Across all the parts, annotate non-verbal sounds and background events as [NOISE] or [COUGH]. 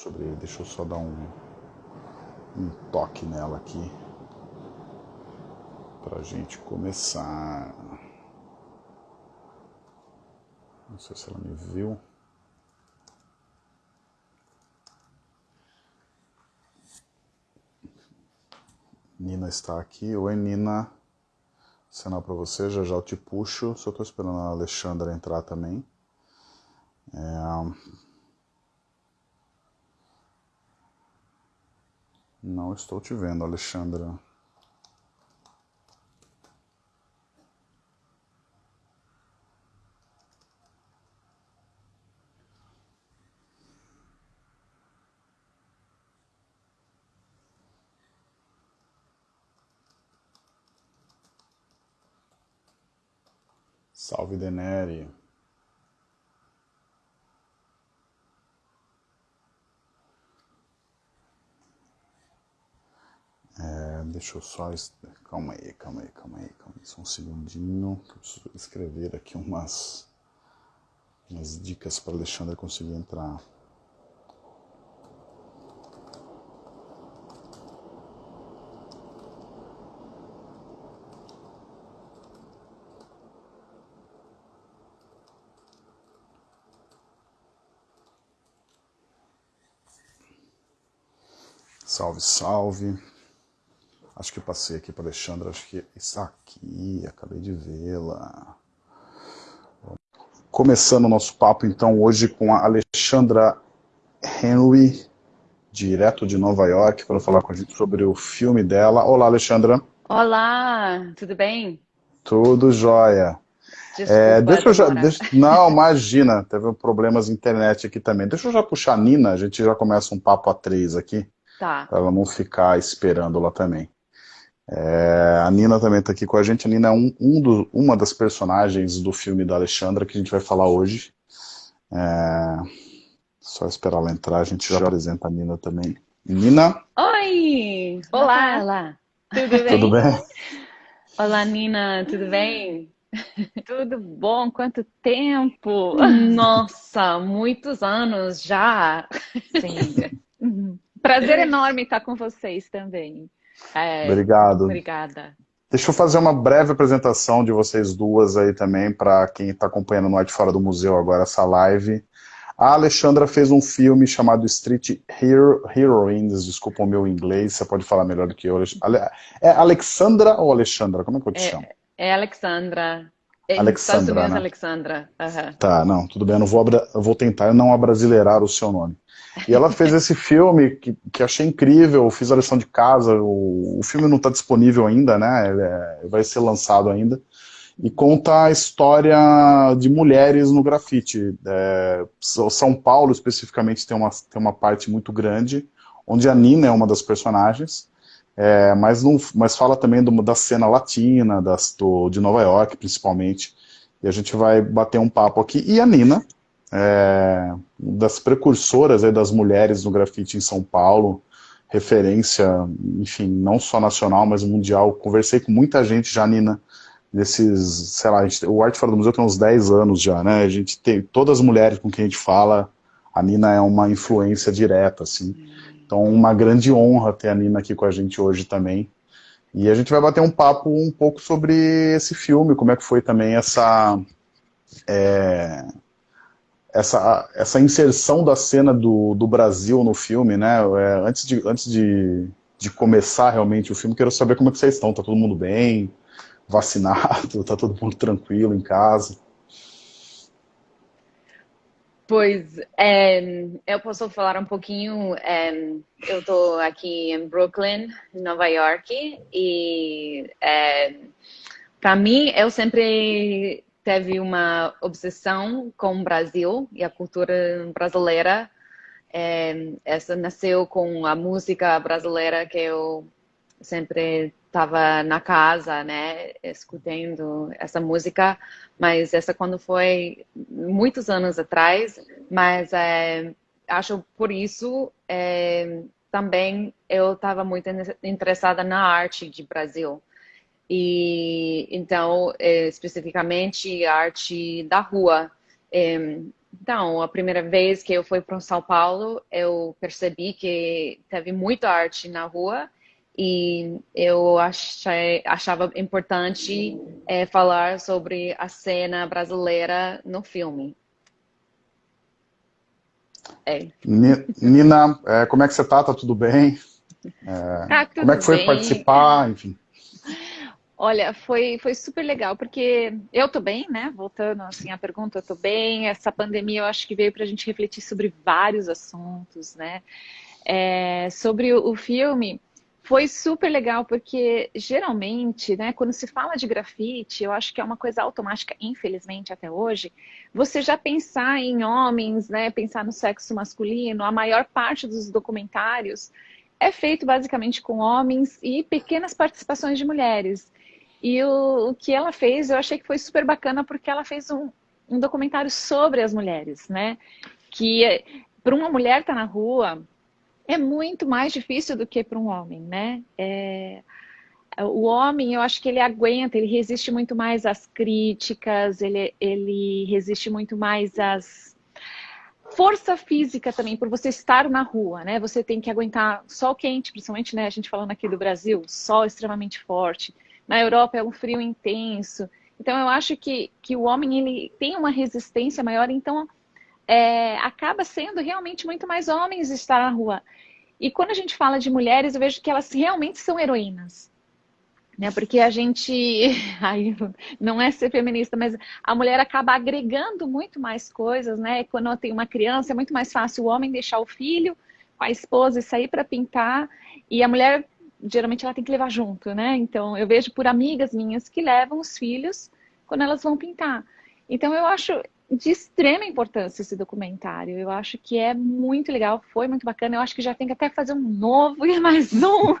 sobre ele. Deixa eu só dar um, um toque nela aqui para a gente começar. Não sei se ela me viu. Nina está aqui. Oi, Nina. Sinal para você, já já eu te puxo. Só estou esperando a Alexandra entrar também. É... Não estou te vendo, Alexandra. Salve Deneri. É, deixa eu só. Calma aí, calma aí, calma aí, calma aí. Só um segundinho. Que eu preciso escrever aqui umas, umas dicas para Alexandre conseguir entrar. Salve, salve. Acho que passei aqui para Alexandra, acho que está aqui, acabei de vê-la. Começando o nosso papo então hoje com a Alexandra Henry, direto de Nova York, para falar com a gente sobre o filme dela. Olá, Alexandra. Olá, tudo bem? Tudo jóia. Desculpa, é, deixa eu já, deixa, não, imagina, teve problemas de internet aqui também. Deixa eu já puxar a Nina, a gente já começa um papo a três aqui. Tá. Para ela não ficar esperando lá também. É, a Nina também está aqui com a gente. A Nina é um, um do, uma das personagens do filme da Alexandra que a gente vai falar hoje. É, só esperar ela entrar, a gente já apresenta a Nina também. Nina? Oi! Olá! Olá! Tudo bem? Tudo bem? Olá, Nina, tudo bem? [LAUGHS] Tudo bom? Quanto tempo! Nossa, muitos anos já! Sim. [LAUGHS] Prazer enorme estar com vocês também. É, Obrigado. Obrigada. Deixa eu fazer uma breve apresentação de vocês duas aí também, para quem está acompanhando no Arte Fora do Museu agora essa live. A Alexandra fez um filme chamado Street Hero, Heroines, desculpa o meu inglês, você pode falar melhor do que eu. É Alexandra ou Alexandra? Como é que eu te é, chamo? É Alexandra. É, Alexandra, né? Alexandra. Uhum. Tá, não, tudo bem, eu, não vou, eu vou tentar não abrasileirar o seu nome. E ela fez esse filme que, que achei incrível, fiz a lição de casa, o, o filme não está disponível ainda, né? É, vai ser lançado ainda. E conta a história de mulheres no grafite. É, São Paulo, especificamente, tem uma, tem uma parte muito grande, onde a Nina é uma das personagens, é, mas, não, mas fala também do, da cena latina, das, do, de Nova York, principalmente. E a gente vai bater um papo aqui. E a Nina, é, das precursoras aí, das mulheres no grafite em São Paulo, referência, enfim, não só nacional, mas mundial. Conversei com muita gente já, Nina, desses, sei lá, gente, o Arte Fora do Museu tem uns 10 anos já, né? A gente tem todas as mulheres com quem a gente fala, a Nina é uma influência direta, assim. Então, uma grande honra ter a Nina aqui com a gente hoje também. E a gente vai bater um papo um pouco sobre esse filme, como é que foi também essa... É, essa, essa inserção da cena do, do Brasil no filme, né? É, antes de, antes de, de começar realmente o filme, quero saber como é que vocês estão. Tá todo mundo bem? Vacinado? [LAUGHS] Tá todo mundo tranquilo em casa? Pois, é, eu posso falar um pouquinho. É, eu estou aqui em Brooklyn, Nova York, e é, para mim eu sempre teve uma obsessão com o Brasil e a cultura brasileira. É, essa nasceu com a música brasileira que eu sempre estava na casa, né, escutando essa música, mas essa quando foi muitos anos atrás, mas é, acho por isso é, também eu estava muito interessada na arte de Brasil. E então, é, especificamente, arte da rua. É, então, a primeira vez que eu fui para São Paulo, eu percebi que teve muita arte na rua e eu achei, achava importante é, falar sobre a cena brasileira no filme. É. Nina, é, como é que você tá? Tá tudo bem? É, tá tudo como é que foi bem. participar? Enfim. Olha, foi, foi super legal, porque eu tô bem, né? Voltando assim à pergunta, eu tô bem. Essa pandemia eu acho que veio para a gente refletir sobre vários assuntos, né? É, sobre o, filme, foi super legal, porque geralmente, né, quando se fala de grafite, eu acho que é uma coisa automática, infelizmente, até hoje, você já pensar em homens, né, pensar no sexo masculino, a maior parte dos documentários é feito basicamente com homens e pequenas participações de mulheres. E o, o que ela fez, eu achei que foi super bacana, porque ela fez um, um documentário sobre as mulheres, né? Que para uma mulher estar tá na rua é muito mais difícil do que para um homem, né? É, o homem, eu acho que ele aguenta, ele resiste muito mais às críticas, ele, ele resiste muito mais às força física também, por você estar na rua, né? Você tem que aguentar sol quente, principalmente, né? A gente falando aqui do Brasil, sol extremamente forte. Na Europa é um frio intenso. Então, eu acho que, que o homem ele tem uma resistência maior, então é, acaba sendo realmente muito mais homens estar na rua. E quando a gente fala de mulheres, eu vejo que elas realmente são heroínas. Né? Porque a gente, [LAUGHS] aí, não é ser feminista, mas a mulher acaba agregando muito mais coisas, né? Quando tem uma criança, é muito mais fácil o homem deixar o filho com a esposa e sair para pintar, e a mulher geralmente ela tem que levar junto, né? Então eu vejo por amigas minhas que levam os filhos quando elas vão pintar. Então eu acho de extrema importância esse documentário. Eu acho que é muito legal, foi muito bacana. Eu acho que já tem que até fazer um novo e mais um. [LAUGHS]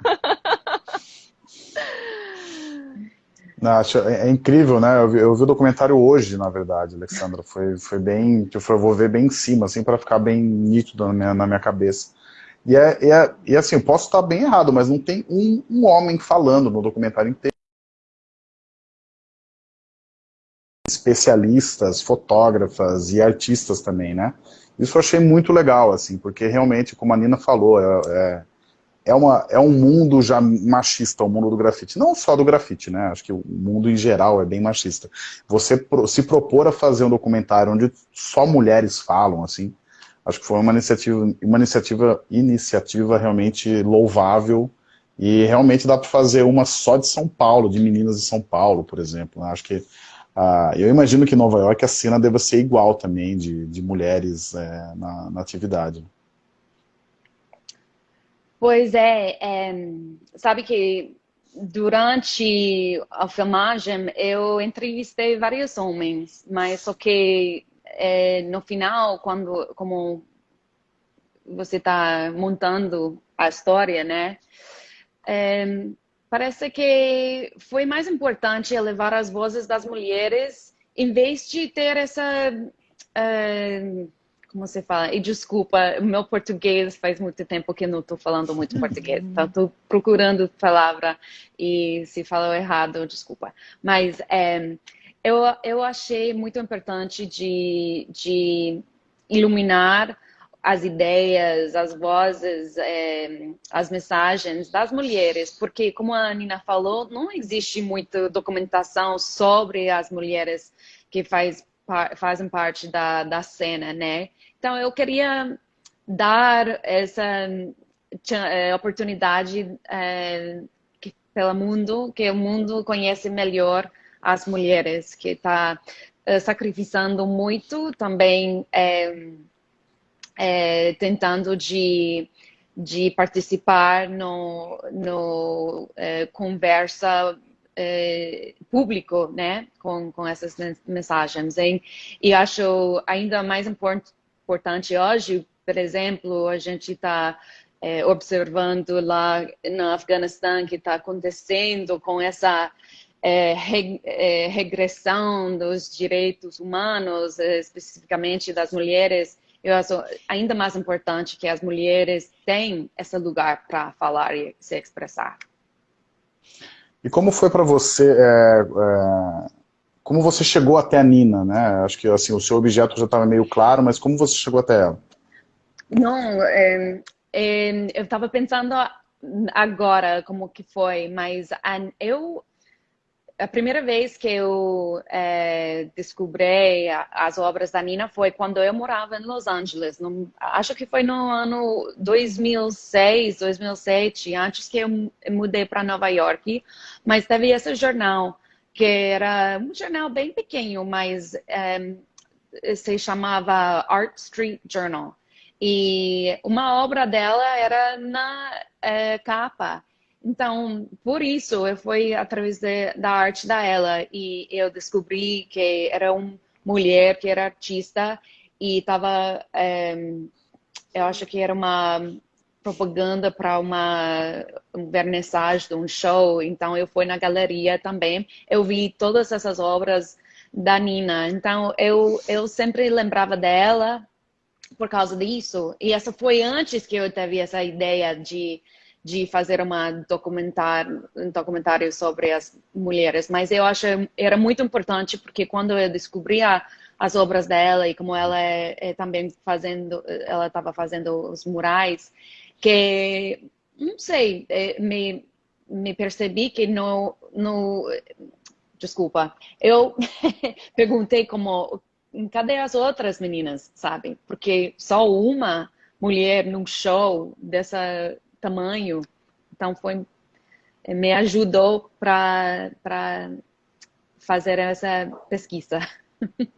Não, acho, é, é, incrível, né? Eu vi, eu vi, o documentário hoje, na verdade, Alexandra. Foi, foi bem. Eu vou ver bem em cima, assim, para ficar bem nítido na minha, na minha cabeça. E, é, é, e assim, eu posso estar bem errado, mas não tem um, um homem falando no documentário inteiro. Especialistas, fotógrafas e artistas também, né? Isso eu achei muito legal, assim, porque realmente, como a Nina falou, é, é, é, uma, é um mundo já machista, o mundo do grafite. Não só do grafite, né? Acho que o mundo em geral é bem machista. Você pro, se propor a fazer um documentário onde só mulheres falam, assim, Acho que foi uma iniciativa, uma iniciativa, iniciativa realmente louvável e realmente dá para fazer uma só de São Paulo, de meninas de São Paulo, por exemplo. Acho que uh, eu imagino que em Nova York a cena deva ser igual também de, de mulheres é, na, na, atividade. Pois é, é, sabe que durante a filmagem eu entrevistei vários homens, mas só que é, no final, quando como você está montando a história, né? É, parece que foi mais importante elevar as vozes das mulheres em vez de ter essa é, como você fala? E desculpa, meu português faz muito tempo que não estou falando muito português, então estou procurando palavra e se falou errado, desculpa. Mas é, eu, eu achei muito importante de, de iluminar as ideias, as vozes, é, as mensagens das mulheres, porque, como a Nina falou, não existe muita documentação sobre as mulheres que faz, fazem parte da, da cena, né? Então, eu queria dar essa é, oportunidade é, que, pelo mundo, que o mundo conhece melhor as mulheres, que está eh, sacrificando muito, também é, é, tentando de, de participar no, no conversa público, né, com, com essas mensagens. E, e acho ainda mais import, importante hoje, por exemplo, a gente está observando lá no Afeganistão que está acontecendo com essa é, re, é, regressão dos direitos humanos, é, especificamente das mulheres, eu acho ainda mais importante que as mulheres tenham esse lugar para falar e se expressar. E como foi para você, é, é, como você chegou até a Nina, né? Acho que assim, o seu objeto já estava meio claro, mas como você chegou até ela? Não, é, eu estava pensando agora como que foi, mas eu a primeira vez que eu é, descobri as obras da Nina foi quando eu morava em Los Angeles. No, acho que foi no ano 2006, 2007, antes que eu mudei para Nova York. Mas teve esse jornal, que era um jornal bem pequeno, mas é, se chamava Art Street Journal. E uma obra dela era na é, capa. Então, por isso, eu fui através de, da arte da ela. E eu descobri que era uma mulher que era artista e estava, é, eu acho que era uma propaganda para uma um vernissage de um show, então eu fui na galeria também, eu vi todas essas obras da Nina, então eu, eu sempre lembrava dela por causa disso, e essa foi antes que eu teve essa ideia de de fazer uma documentário, um documentário sobre as mulheres, mas eu acho era muito importante porque quando eu descobri a, as obras dela e como ela é, é também fazendo, ela estava fazendo os murais, que não sei, é, me, me percebi que no, no desculpa, eu [LAUGHS] perguntei como cadê as outras meninas, sabe? Porque só uma mulher num show dessa tamanho. Então, foi, me ajudou para fazer essa pesquisa. [LAUGHS]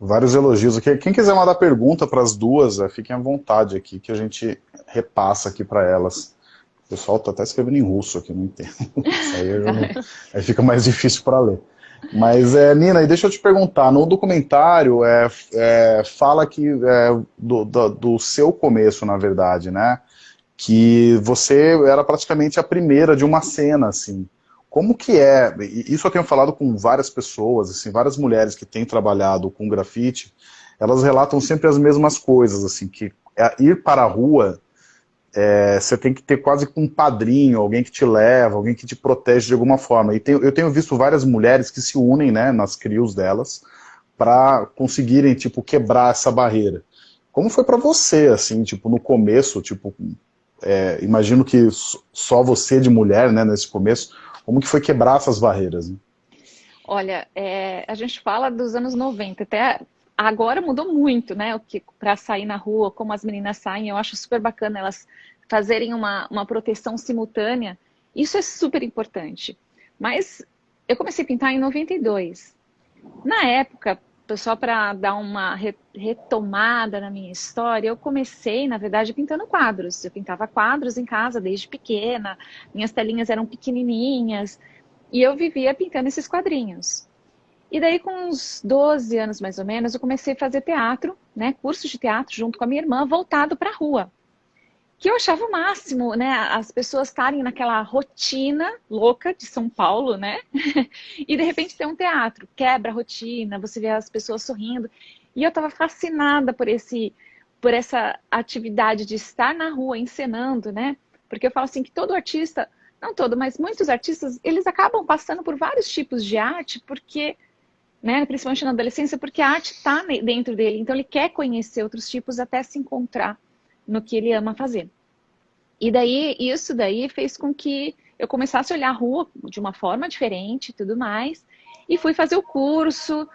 Vários elogios aqui. Quem quiser mandar pergunta para as duas, é, fiquem à vontade aqui, que a gente repassa aqui para elas. O pessoal está até escrevendo em russo aqui, não entendo. [LAUGHS] Aí, não... aí, fica mais difícil para ler. Mas, é, Nina, e deixa eu te perguntar, no documentário é, é fala que do, do, do, seu começo, na verdade, né? Que você era praticamente a primeira de uma cena, assim. Como que é, isso eu tenho falado com várias pessoas, assim, várias mulheres que têm trabalhado com grafite, elas relatam sempre as mesmas coisas, assim, que é ir para a rua, é, você tem que ter quase um padrinho, alguém que te leva, alguém que te protege de alguma forma. E tem, eu tenho visto várias mulheres que se unem, né, nas crios delas, para conseguirem, tipo, quebrar essa barreira. Como foi para você, assim, tipo, no começo, tipo, é, imagino que só você de mulher, né, nesse começo, como que foi quebrar essas barreiras? Né? Olha, é, a gente fala dos anos 90, até agora mudou muito, né, o que para sair na rua, como as meninas saem, eu acho super bacana elas fazerem uma, uma proteção simultânea, isso é super importante. Mas eu comecei a pintar em 92. Na época, só para dar uma retomada na minha história, eu comecei, na verdade, pintando quadros. Eu pintava quadros em casa desde pequena, minhas telinhas eram pequenininhas, e eu vivia pintando esses quadrinhos. E daí, com uns 12 anos mais ou menos, eu comecei a fazer teatro, né, curso de teatro junto com a minha irmã, voltado para a rua que eu achava o máximo, né? As pessoas estarem naquela rotina louca de São Paulo, né? [LAUGHS] e de repente tem um teatro, quebra a rotina, você vê as pessoas sorrindo. E eu estava fascinada por esse por essa atividade de estar na rua encenando, né? Porque eu falo assim que todo artista, não todo, mas muitos artistas, eles acabam passando por vários tipos de arte, porque, né, principalmente na adolescência, porque a arte está dentro dele. Então ele quer conhecer outros tipos até se encontrar no que ele ama fazer. E daí, isso daí fez com que eu começasse a olhar a rua de uma forma diferente e tudo mais. E fui fazer o curso.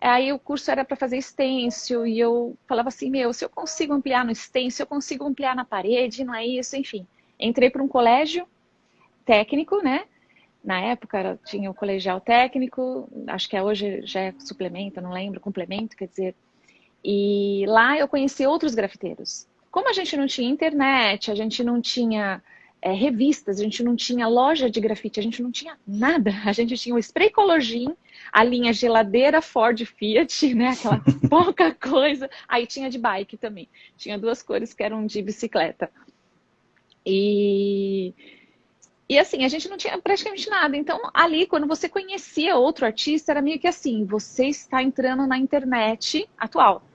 Aí o curso era para fazer stencil e eu falava assim, meu, se eu consigo ampliar no stencil, eu consigo ampliar na parede, não é isso, enfim. Entrei para um colégio técnico, né? Na época tinha o colegial técnico, acho que é hoje já é suplemento, não lembro, complemento, quer dizer. E lá eu conheci outros grafiteiros. Como a gente não tinha internet, a gente não tinha é, revistas, a gente não tinha loja de grafite, a gente não tinha nada. A gente tinha o spray color a linha geladeira Ford Fiat, né? Aquela [LAUGHS] pouca coisa. Aí tinha de bike também. Tinha duas cores que eram de bicicleta. E, e assim, a gente não tinha praticamente nada. Então, ali, quando você conhecia outro artista, era meio que assim, você está entrando na internet atual.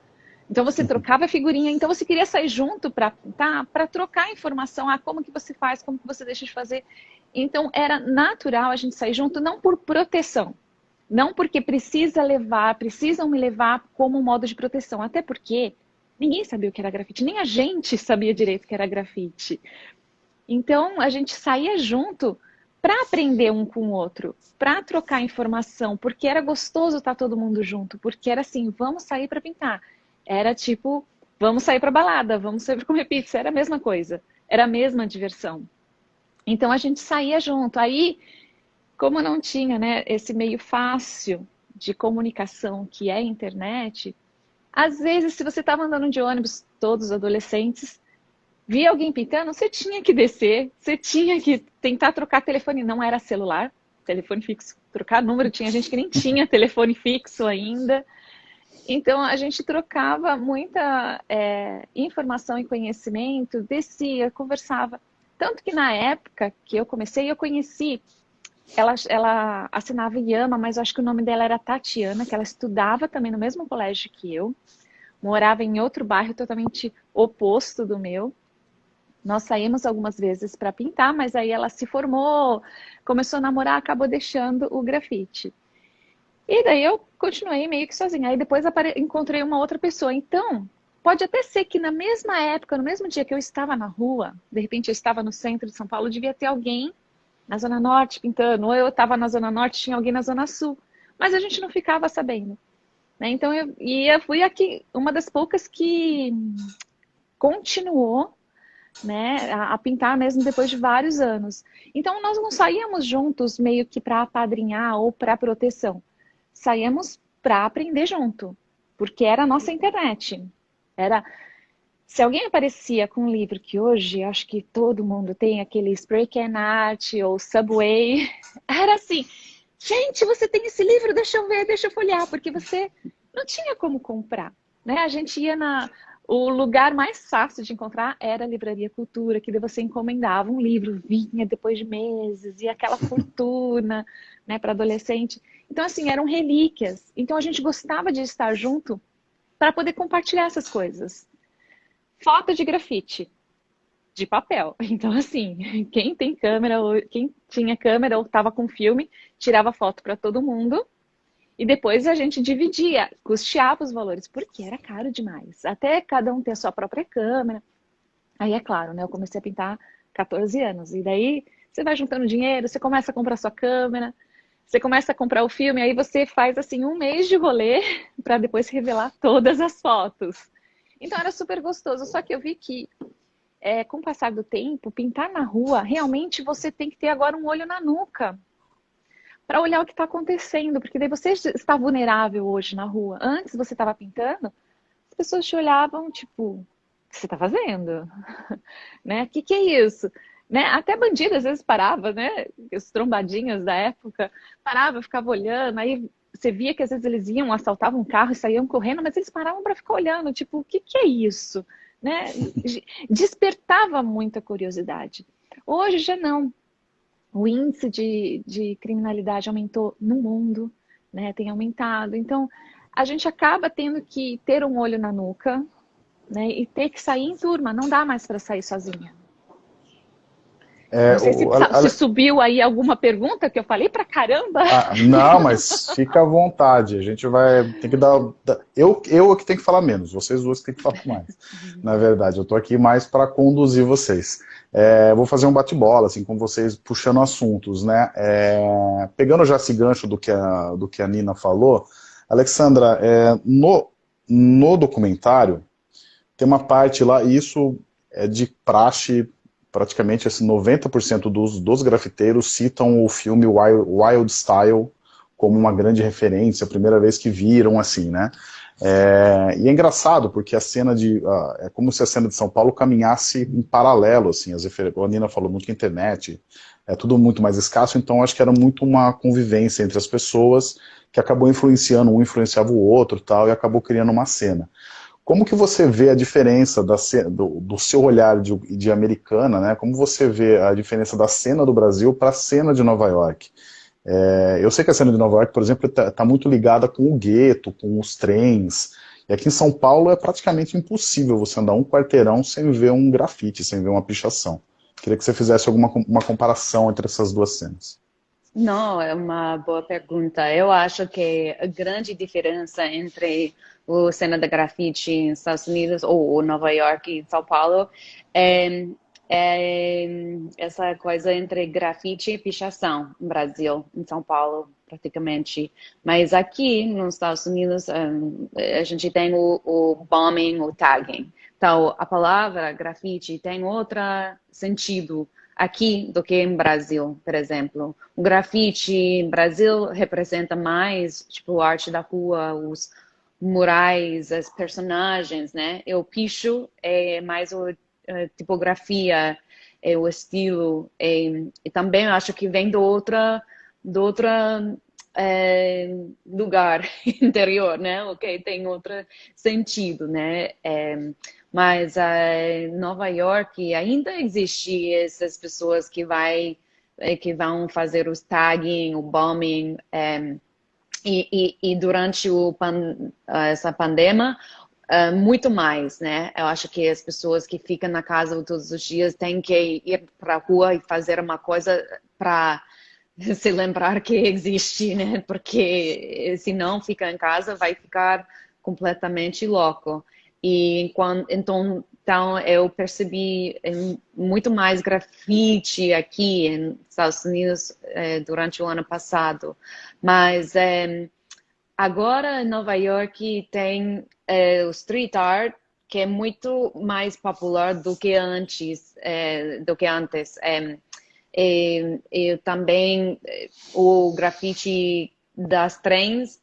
Então você trocava figurinha, então você queria sair junto para pintar, para trocar informação, ah, como que você faz, como que você deixa de fazer. Então era natural a gente sair junto, não por proteção, Não porque precisa levar, precisam me levar como um modo de proteção. Até porque ninguém sabia o que era grafite, nem a gente sabia direito o que era grafite. Então a gente saía junto para aprender um com o outro, para trocar informação, porque era gostoso estar todo mundo junto, porque era assim, vamos sair para pintar. Era tipo, vamos sair para balada, vamos para comer pizza, era a mesma coisa, era a mesma diversão. Então a gente saía junto. Aí como não tinha né, esse meio fácil de comunicação que é a internet, às vezes, se você estava andando de ônibus, todos adolescentes, via alguém pintando, você tinha que descer, você tinha que tentar trocar telefone. Não era celular, telefone fixo. Trocar número, tinha gente que nem tinha telefone fixo ainda. Então, a gente trocava muita é, informação e conhecimento, descia, conversava. Tanto que na época que eu comecei, eu conheci ela, ela assinava Yama, mas eu acho que o nome dela era Tatiana, que ela estudava também no mesmo colégio que eu, morava em outro bairro totalmente oposto do meu. Nós saímos algumas vezes para pintar, mas aí ela se formou, começou a namorar, acabou deixando o grafite. E daí eu continuei meio que sozinha. Aí depois encontrei uma outra pessoa. Então, pode até ser que na mesma época, no mesmo dia que eu estava na rua, de repente eu estava no centro de São Paulo, devia ter alguém na Zona Norte pintando, ou eu estava na Zona Norte tinha alguém na Zona Sul. Mas a gente não ficava sabendo. Né? Então, eu, e eu fui aqui, uma das poucas que continuou né, a, a, pintar mesmo depois de vários anos. Então, nós não saíamos juntos meio que para apadrinhar ou para proteção. Saíamos para aprender junto, porque era a nossa internet. Era se alguém aparecia com um livro que hoje acho que todo mundo tem, aquele Spray Can Art ou Subway, [LAUGHS] era assim, gente, você tem esse livro, deixa eu ver, deixa eu folhear, porque você não tinha como comprar. Né? A gente ia na... O lugar mais fácil de encontrar era a Livraria Cultura, que você encomendava um livro, vinha depois de meses, e aquela [LAUGHS] fortuna né, para adolescente. Então, assim, eram relíquias. Então, a gente gostava de estar junto para poder compartilhar essas coisas foto de grafite de papel. [LAUGHS] Então, assim, quem tem câmera, quem tinha câmera ou estava com filme, tirava foto para todo mundo. E depois a gente dividia, custeava os valores, porque era caro demais. Até cada um ter a sua própria câmera. Aí, é claro, né? Eu comecei a pintar 14 anos. E daí você vai juntando dinheiro, você começa a comprar sua câmera, você começa a comprar o filme, aí você faz assim um mês de rolê [LAUGHS] para depois revelar todas as fotos. Então era super gostoso. Só que eu vi que, é, com o passar do tempo, pintar na rua, realmente você tem que ter agora um olho na nuca para olhar o que está acontecendo, porque daí você está vulnerável hoje na rua. Antes você estava pintando, as pessoas te olhavam tipo, o que você está fazendo? [LAUGHS] né? O que, que é isso? Né? Até bandido às vezes parava, né? Os trombadinhos da época, parava, ficava olhando, aí você via que às vezes eles iam, assaltavam um carro e saíam correndo, mas eles paravam para ficar olhando, tipo, o que, que é isso? Né? Despertava muita curiosidade. Hoje já não. O índice de, de criminalidade aumentou no mundo, né? tem aumentado. Então, a gente acaba tendo que ter um olho na nuca né? e ter que sair em turma. Não dá mais para sair sozinha. É, não sei se, o, a, se, subiu aí alguma pergunta que eu falei pra caramba. Ah, não, mas fica à vontade. A gente vai tem que dar. Eu, eu é que tenho que falar menos, vocês duas que tem que falar mais. Na verdade, eu tô aqui mais para conduzir vocês. É, vou fazer um bate-bola, assim, com vocês, puxando assuntos, né? É, pegando já esse gancho do que a, do que a Nina falou, Alexandra, é, no, no documentário tem uma parte lá, e isso é de praxe praticamente assim, 90% dos, dos grafiteiros citam o filme Wild, Wild Style como uma grande referência, a primeira vez que viram, assim, né? É, e é engraçado, porque a cena de... Uh, é como se a cena de São Paulo caminhasse em paralelo, assim, as a Nina falou muito que internet, é tudo muito mais escasso, então acho que era muito uma convivência entre as pessoas que acabou influenciando, um influenciava o outro tal, e acabou criando uma cena. Como que você vê a diferença da, do, do, seu olhar de, de, americana, né? Como você vê a diferença da cena do Brasil para a cena de Nova York? É, eu sei que a cena de Nova York, por exemplo, está tá muito ligada com o gueto, com os trens. E aqui em São Paulo é praticamente impossível você andar um quarteirão sem ver um grafite, sem ver uma pichação. Queria que você fizesse alguma uma comparação entre essas duas cenas. Não, é uma boa pergunta. Eu acho que a grande diferença entre o cena da grafite em Estados Unidos ou Nova York e São Paulo é, é essa coisa entre grafite e pichação no Brasil, em São Paulo praticamente. Mas aqui nos Estados Unidos a gente tem o, o bombing, o tagging. Então a palavra grafite tem outro sentido aqui do que em Brasil, por exemplo. O grafite em Brasil representa mais, tipo, arte da rua, os murais, as personagens, né? E o picho é mais a tipografia, é o estilo. É, e também acho que vem do outra, do outra é, lugar [LAUGHS] interior, né? Ok, tem outro sentido, né? É, mas uh, Nova York ainda existe essas pessoas que vai eh, que vão fazer os tagging, o bombing, eh, e, e, e, durante pan, essa pandemia, uh, muito mais, né? Eu acho que as pessoas que ficam na casa todos os dias têm que ir para a rua e fazer uma coisa para [LAUGHS] se lembrar que existe, né? Porque se não fica em casa, vai ficar completamente louco. E então, então eu percebi muito mais grafite aqui nos Estados Unidos é, durante o ano passado. Mas é, agora em Nova York tem o street art que é muito mais popular do que antes, do que antes. E, também o grafite das trens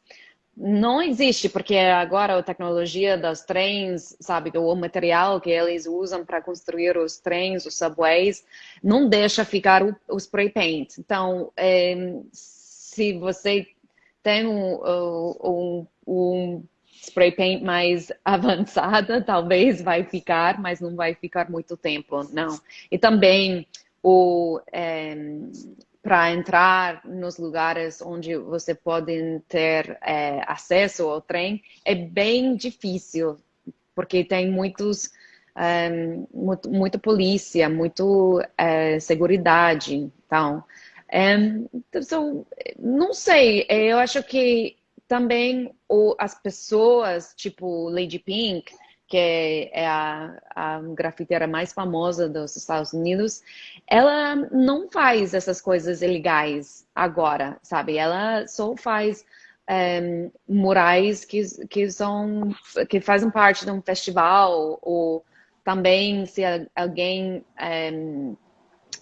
não existe, porque agora a tecnologia dos trens, sabe, o material que eles usam para construir os trens, os subways, não deixa ficar o, o spray paint. Então, é, se você tem um, um, um spray paint mais [LAUGHS] avançada, talvez vai ficar, mas não vai ficar muito tempo, não. E também o, é, para entrar nos lugares onde você pode ter é, acesso ao trem é bem difícil, porque tem muitos, é, muito, muita polícia, muito é, segurança. Então, é, então, não sei, eu acho que também o, as pessoas, tipo Lady Pink, que é a, a grafiteira mais famosa dos Estados Unidos, ela não faz essas coisas ilegais agora, sabe? Ela só faz é, murais que, que são que fazem parte de um festival ou também se alguém é,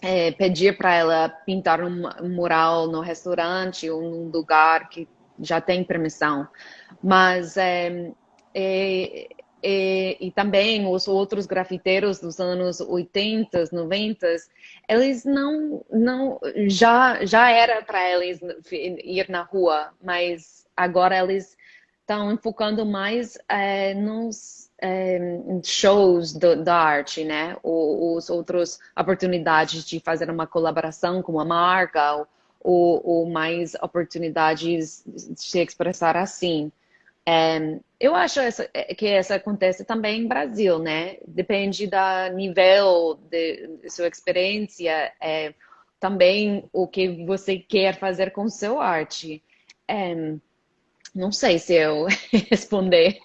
é, pedir para ela pintar um mural no restaurante ou num lugar que já tem permissão, mas é, é e, e, também os outros grafiteiros dos anos 80, 90, eles não, não já, já era para eles ir na rua, mas agora eles estão focando mais é, nos é, shows do, da arte, né? Ou, os outros oportunidades de fazer uma colaboração com uma marca, ou, ou mais oportunidades de se expressar assim. É, eu acho essa, é, que essa acontece também em Brasil, né? Depende do nível de, de sua experiência, é, também o que você quer fazer com seu arte. É, não sei se eu [LAUGHS] responder.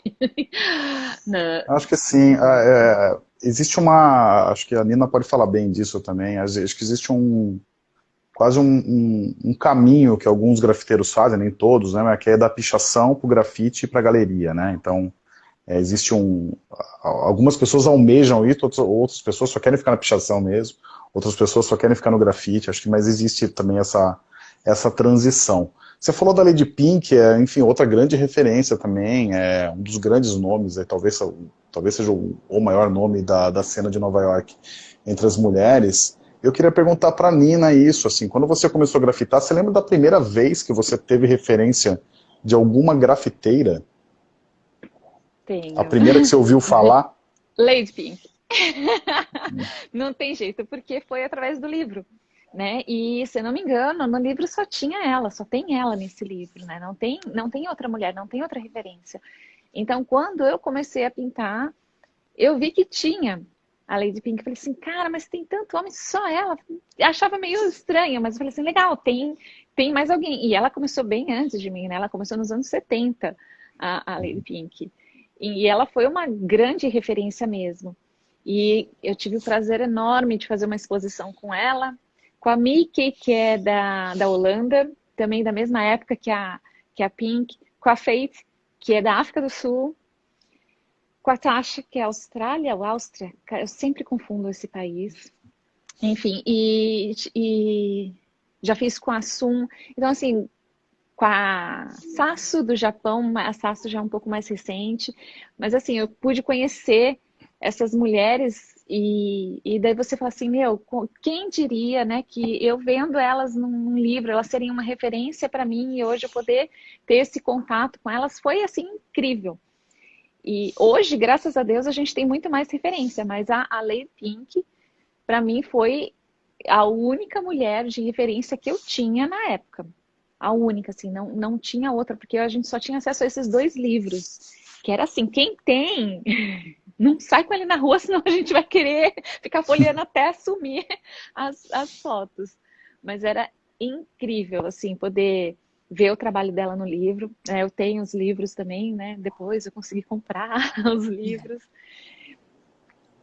acho que sim. É, existe uma. Acho que a Nina pode falar bem disso também. Acho que existe um, quase um, um, um, caminho que alguns grafiteiros fazem, nem todos, né, que é da pichação para o grafite e para a galeria, né, então é, existe um, algumas pessoas almejam isso, outras, outras pessoas só querem ficar na pichação mesmo, outras pessoas só querem ficar no grafite, acho que, mas existe também essa, essa transição. Você falou da Lady Pink, é, enfim, outra grande referência também, é um dos grandes nomes, é, talvez, talvez seja o, o maior nome da, da cena de Nova York entre as mulheres, eu queria perguntar para Nina isso, assim, quando você começou a grafitar, você lembra da primeira vez que você teve referência de alguma grafiteira? Tenho. A primeira que você ouviu [LAUGHS] falar? Lady Pink. [LAUGHS] não tem jeito, porque foi através do livro. Né? E, se não me engano, no livro só tinha ela, só tem ela nesse livro, né? Não tem, não tem outra mulher, não tem outra referência. Então, quando eu comecei a pintar, eu vi que tinha a Lady Pink. Eu falei assim, cara, mas tem tanto homem, só ela. Eu achava meio estranho, mas eu falei assim, legal, tem, tem mais alguém. E ela começou bem antes de mim, né? Ela começou nos anos 70, a, a Lady Pink. E ela foi uma grande referência mesmo. E eu tive o prazer enorme de fazer uma exposição com ela, com a Mickey, que é da, da Holanda, também da mesma época que a, que a Pink, com a Faith, que é da África do Sul, Tasha, que é Austrália ou Áustria, eu sempre confundo esse país. Enfim, e, e já fiz com a Sun. Então, assim, com a Sasso do Japão, a Sasso já é um pouco mais recente, mas assim, eu pude conhecer essas mulheres e, e daí você fala assim, meu, quem diria, né, que eu vendo elas num livro, elas seriam uma referência para mim e hoje eu poder ter esse contato com elas foi assim incrível. E hoje, graças a Deus, a gente tem muito mais referência, mas a, a Lady Pink, para mim, foi a única mulher de referência que eu tinha na época. A única, assim, não, não tinha outra, porque a gente só tinha acesso a esses dois livros. Que era assim, quem tem, [LAUGHS] não sai com ele na rua, [LAUGHS] senão a gente vai querer ficar folheando [LAUGHS] até assumir as, as fotos. Mas era incrível, assim, poder ver o trabalho dela no livro. É, eu tenho os livros também, né? Depois eu consegui comprar [LAUGHS] os livros.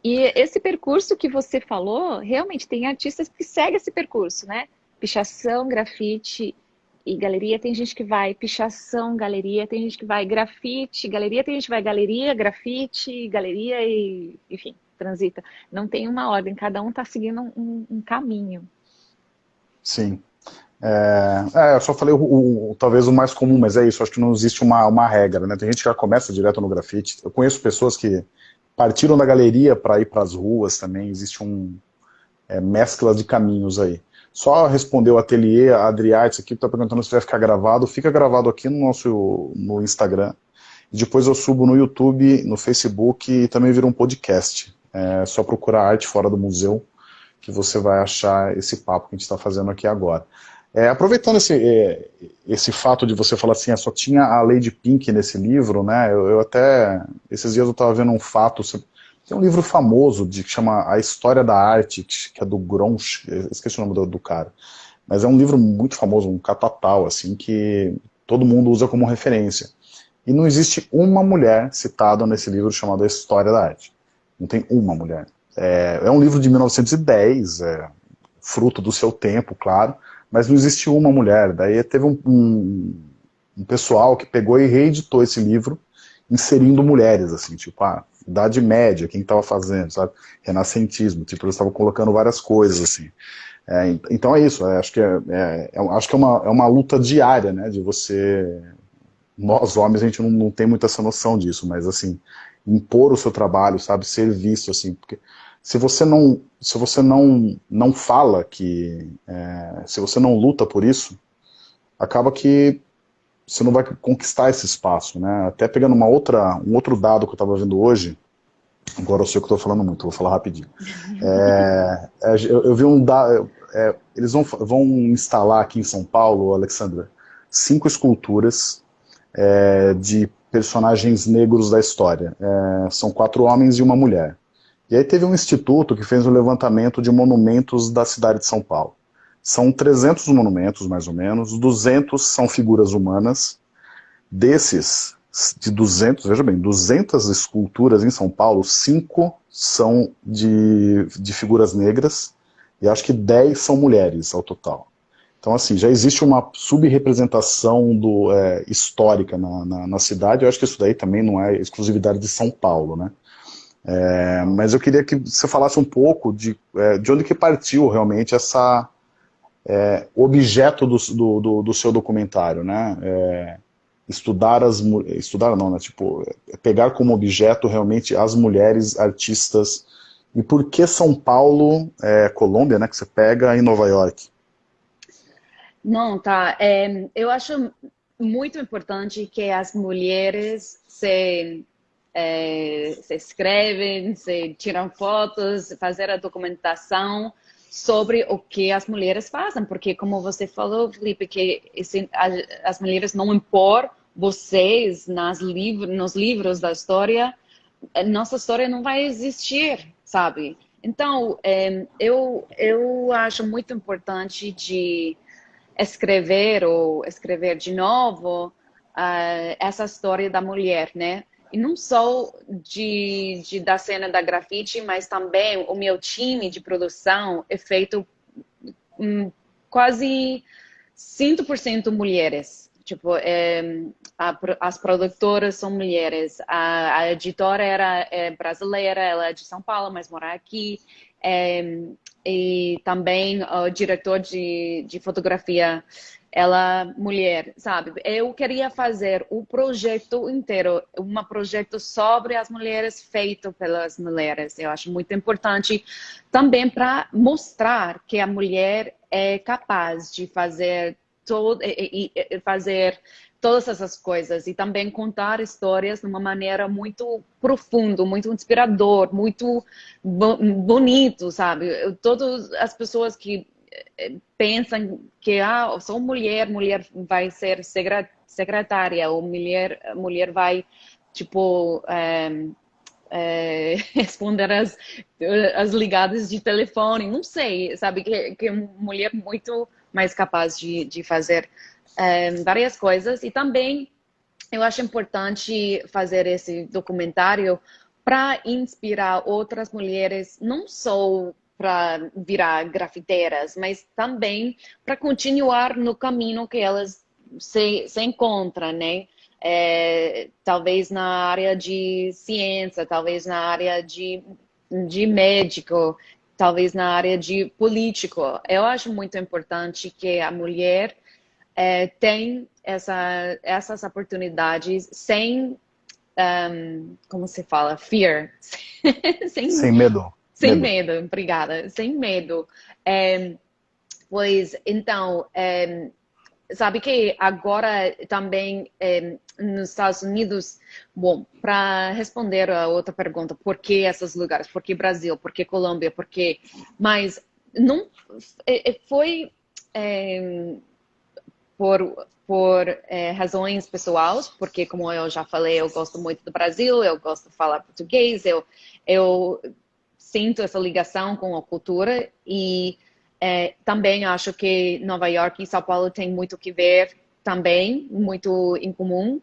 E esse percurso que você falou, realmente tem artistas que seguem esse percurso, né? Pichação, grafite e galeria. Tem gente que vai pichação, galeria. Tem gente que vai grafite, galeria. Tem gente que vai galeria, grafite, galeria e, enfim, transita. Não tem uma ordem, cada um está seguindo um, um caminho. Sim. É, é, eu só falei o, o, talvez o mais comum, mas é isso, acho que não existe uma, uma regra, né? Tem gente que já começa direto no grafite. Eu conheço pessoas que partiram da galeria para ir para as ruas também, existe um é, mescla de caminhos aí. Só respondeu o ateliê, a Adriates aqui, está perguntando se vai ficar gravado. Fica gravado aqui no nosso no Instagram. E depois eu subo no YouTube, no Facebook e também vira um podcast. É só procurar arte fora do museu que você vai achar esse papo que a gente está fazendo aqui agora. É, aproveitando esse, é, esse fato de você falar assim, ah, só tinha a Lady Pink nesse livro, né? Eu, eu até, esses dias eu estava vendo um fato, tem um livro famoso de, que chama A História da Arte, que é do Gronch, esqueci o nome do, do cara, mas é um livro muito famoso, um catatal, assim, que todo mundo usa como referência. E não existe uma mulher citada nesse livro chamado A História da Arte. Não tem uma mulher. É, é um livro de 1910, é, fruto do seu tempo, claro, mas não existiu uma mulher. Daí teve um, um, um, pessoal que pegou e reeditou esse livro, inserindo mulheres, assim, tipo, ah, Idade Média, quem estava fazendo, sabe? Renascentismo, tipo, eles estavam colocando várias coisas, assim. É, então é isso, é, acho que, é, é, é, acho que é, uma, é uma luta diária, né, de você... Nós, homens, a gente não, não tem muita essa noção disso, mas, assim, impor o seu trabalho, sabe, ser visto, assim, porque se você não, se você não, não fala que, é, se você não luta por isso, acaba que você não vai conquistar esse espaço, né? Até pegando uma outra, um outro dado que eu estava vendo hoje, agora eu sei que estou falando muito, vou falar rapidinho. [LAUGHS] É, é, eu, eu, vi um dado, é, eles vão, vão instalar aqui em São Paulo, Alexandra, cinco esculturas é, de personagens negros da história. É, são quatro homens e uma mulher. E aí teve um instituto que fez um levantamento de monumentos da cidade de São Paulo. São 300 monumentos, mais ou menos, 200 são figuras humanas. Desses, de 200, veja bem, 200 esculturas em São Paulo, 5 são de, de figuras negras, e acho que 10 são mulheres ao total. Então, assim, já existe uma subrepresentação é, histórica na, na, na, cidade, eu acho que isso daí também não é exclusividade de São Paulo, né? É, mas eu queria que você falasse um pouco de, é, de onde que partiu realmente essa é, objeto do, do, do, seu documentário, né? É, estudar as estudar não, né? Tipo, é, pegar como objeto realmente as mulheres artistas e por que São Paulo, é, Colômbia, né? Que você pega em Nova York? Não, tá. eu acho muito importante que as mulheres se é, se escrevem, se tiram fotos, fazer a documentação sobre o que as mulheres fazem, porque como você falou, Felipe, que esse, as mulheres não impor vocês nas liv nos livros da história, nossa história não vai existir sabe? Então, é, eu, eu acho muito importante de escrever ou escrever de novo uh, essa história da mulher, né? E não só de, de, da cena da grafite, mas também o meu time de produção é feito um, quase 100% mulheres. Tipo, é, a, as produtoras são mulheres, a, a editora era é brasileira, ela é de São Paulo, mas mora aqui. É, e também o diretor de, de fotografia, ela mulher, sabe? Eu queria fazer o projeto inteiro, um projeto sobre as mulheres feito pelas mulheres. Eu acho muito importante também para mostrar que a mulher é capaz de fazer todo, e, fazer todas essas coisas e também contar histórias de uma maneira muito profunda, muito inspirador, muito bonito, sabe? Todas as pessoas que pensam que ah, sou mulher, mulher vai ser secretária ou mulher, mulher vai tipo é, é, [LAUGHS] responder as, as ligadas de telefone, não sei, sabe que que mulher muito mais capaz de, de fazer é, várias coisas. E também eu acho importante fazer esse documentário para inspirar outras mulheres, não só para virar grafiteiras, mas também para continuar no caminho que elas se, se encontram, né? É, talvez na área de ciência, talvez na área de, de médico, talvez na área de político. Eu acho muito importante que a mulher é, tem essa, essas oportunidades sem, um, como se fala, fear. [LAUGHS] sem, sem medo. Sem medo. obrigada. Sem medo. É, pois, então, é, sabe que agora também é, nos Estados Unidos, bom, para responder a outra pergunta, por que esses lugares? Por que Brasil? Por que Colômbia? Por que? Mas não é, é, foi é, por por é, razões pessoais, porque como eu já falei, eu gosto muito do Brasil, eu gosto de falar português, eu eu sinto essa ligação com a cultura e é, também acho que Nova York e São Paulo têm muito que ver também, muito em comum.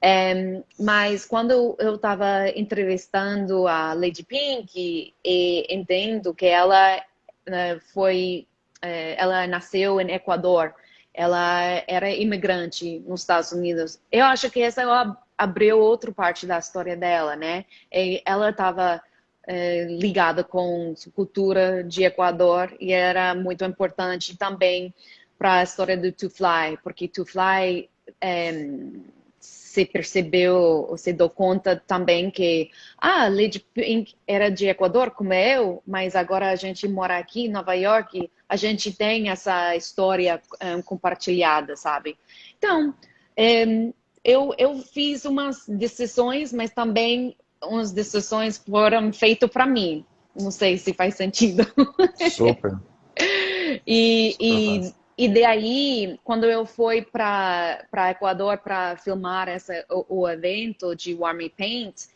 É, mas quando eu estava entrevistando a Lady Pink e, e entendo que ela né, foi, é, ela nasceu em Equador, ela era imigrante nos Estados Unidos. Eu acho que essa abriu outra parte da história dela, né? E ela estava é, ligada com cultura de Equador e era muito importante também para a história do To Fly, porque To Fly é, se percebeu, se deu conta também que ah, Lady Pink era de Equador como eu, mas agora a gente mora aqui em Nova York, a gente tem essa história compartilhada, sabe? Então, eu, eu fiz umas decisões, mas também umas decisões foram feitas para mim. Não sei se faz sentido. [LAUGHS] Super. e, e, e daí, quando eu fui para Equador para filmar essa, o, o, evento de Warm Paint,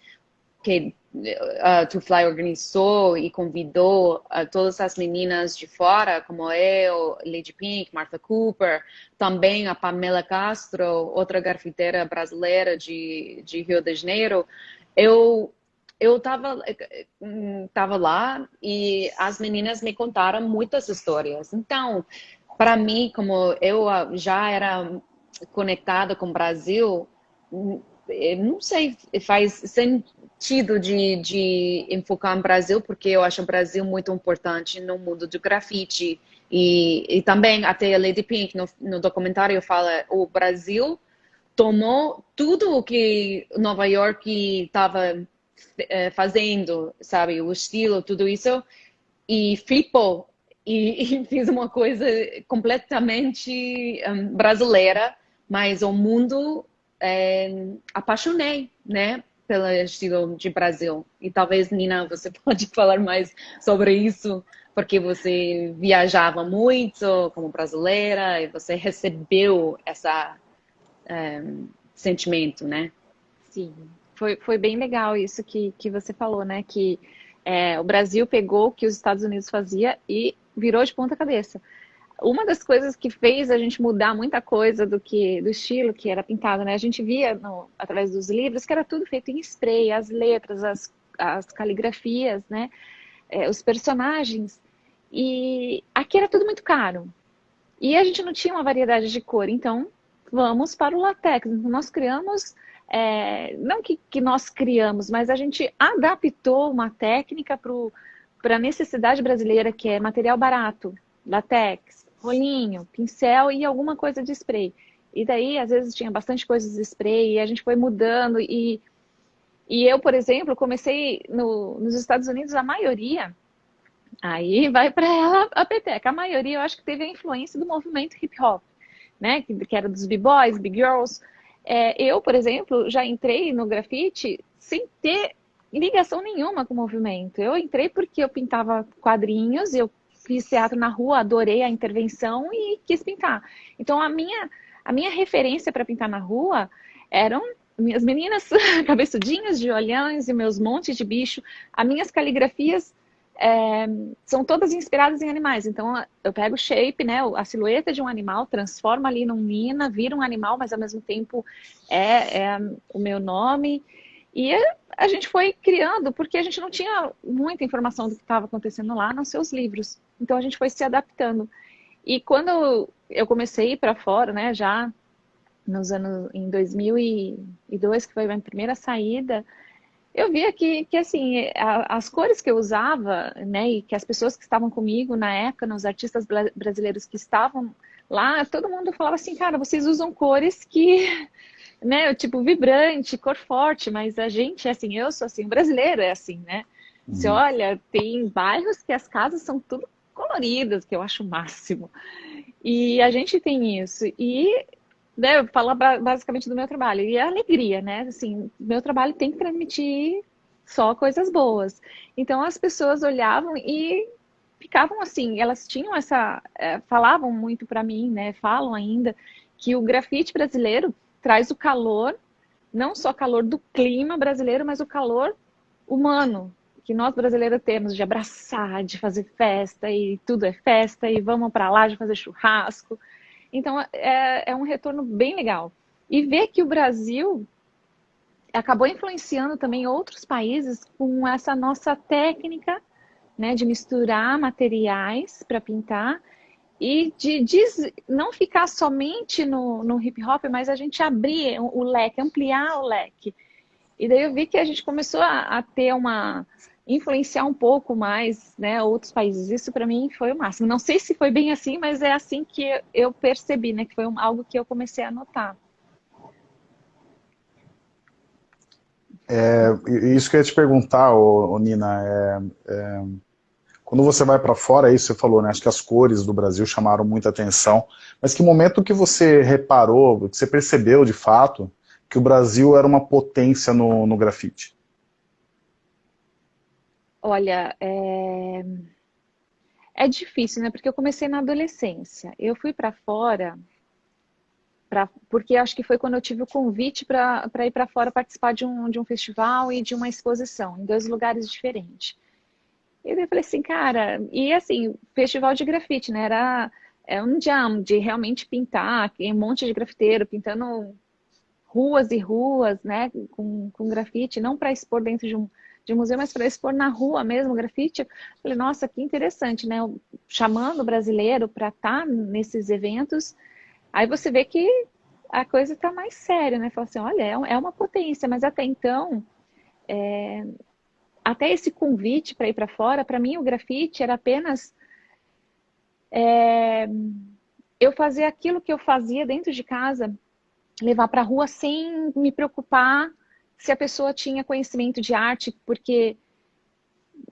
que uh, To Fly organizou e convidou uh, todas as meninas de fora, como eu, Lady Pink, Martha Cooper, também a Pamela Castro, outra grafiteira brasileira de, de Rio de Janeiro, eu eu estava tava lá e as meninas me contaram muitas histórias. Então, para mim, como eu já era conectada com o Brasil, não sei, faz sentido de, de enfocar no Brasil, porque eu acho o Brasil muito importante no mundo do grafite. E, e também, até a Lady Pink, no, no documentário, fala o Brasil tomou tudo o que Nova York estava é, fazendo, sabe, o estilo, tudo isso, e flipou e, [LAUGHS] e fiz uma coisa completamente um, brasileira, mas o mundo é, apaixonei, né, pelo estilo de Brasil. E talvez, Nina, você [LAUGHS] pode falar mais sobre isso, porque você viajava muito como brasileira e você recebeu essa é, sentimento, né? Sim, foi, foi bem legal isso que, que você falou, né? Que É, o Brasil pegou o que os Estados Unidos fazia e virou de ponta cabeça. Uma das coisas que fez a gente mudar muita coisa do que do estilo que era pintado, né? A gente via no, através dos livros que era tudo feito em spray, as letras, as, as caligrafias, né? É, os personagens. E aqui era tudo muito caro. E a gente não tinha uma variedade de cor, então vamos para o latex. Nós criamos, é, não que, que, nós criamos, mas a gente adaptou uma técnica para a necessidade brasileira, que é material barato, latex, rolinho, pincel e alguma coisa de spray. E daí, às vezes, tinha bastante coisas de spray e a gente foi mudando. E, e eu, por exemplo, comecei no, nos Estados Unidos, a maioria Aí vai para ela [LAUGHS] a peteca. A maioria, eu acho que teve a influência do movimento hip hop, né? Que, que era dos b-boys, b-girls. É, eu, por exemplo, já entrei no grafite sem ter ligação nenhuma com o movimento. Eu entrei porque eu pintava quadrinhos, eu fiz teatro na rua, adorei a intervenção e quis pintar. Então a minha a minha referência para pintar na rua eram minhas meninas [LAUGHS] cabeçudinhas de olhões e meus montes de bicho, as minhas caligrafias é, são todas inspiradas em animais. Então, eu pego o shape, né, a silhueta de um animal, transformo ali num mina, vira um animal, mas ao mesmo tempo é, é o meu nome. E a gente foi criando, porque a gente não tinha muita informação do que estava acontecendo lá nos seus livros. Então, a gente foi se adaptando. E quando eu comecei a ir para fora, né, já nos anos, em 2002, que foi a minha primeira saída, eu via que, que assim, as cores que eu usava, né, e que as pessoas que estavam comigo na época, os artistas brasileiros que estavam lá, todo mundo falava assim, cara, vocês usam cores que, [LAUGHS] né, tipo, vibrante, cor forte, mas a gente, assim, eu sou assim, brasileiro é assim, né? Uhum. Você olha, tem bairros que as casas são tudo coloridas, que eu acho o máximo. E a gente tem isso. E né, falar basicamente do meu trabalho. E a alegria, né? Assim, meu trabalho tem que transmitir só coisas boas. Então as pessoas olhavam e ficavam assim, elas tinham essa, é, falavam muito para mim, né? Falam ainda que o grafite brasileiro traz o calor, não só calor do clima brasileiro, mas o calor humano que nós brasileiros temos de abraçar, de fazer festa e tudo é festa e vamos para lá de fazer churrasco. Então, é, é um retorno bem legal. E ver que o Brasil acabou influenciando também outros países com essa nossa técnica né, de misturar materiais para pintar e de, de, não ficar somente no, no hip hop, mas a gente abrir o leque, ampliar o leque. E daí eu vi que a gente começou a, a ter uma, influenciar um pouco mais né, outros países. Isso para mim foi o máximo. Não sei se foi bem assim, mas é assim que eu percebi, né? Que foi algo que eu comecei a notar. É, isso que eu ia te perguntar, ô, ô Nina, é, é, quando você vai para fora, aí você falou, né, acho que as cores do Brasil chamaram muita atenção, mas que momento que você reparou, que você percebeu de fato que o Brasil era uma potência no, no grafite? Olha, é... é difícil, né? Porque eu comecei na adolescência. Eu fui para fora, pra... porque acho que foi quando eu tive o convite para ir para fora participar de um, de um festival e de uma exposição, em dois lugares diferentes. E eu falei assim, cara, e assim, festival de grafite, né? Era é um jam de realmente pintar, um monte de grafiteiro pintando ruas e ruas, né, com, com grafite, não para expor dentro de um, de museu, mas para expor na rua mesmo, grafite. Falei, nossa, que interessante, né? Chamando o brasileiro para estar tá nesses eventos. Aí você vê que a coisa está mais séria, né? Fala assim, olha, é, é uma potência, mas até então, é... até esse convite para ir para fora, para mim o grafite era apenas é... eu fazer aquilo que eu fazia dentro de casa, levar para a rua sem me preocupar se a pessoa tinha conhecimento de arte, porque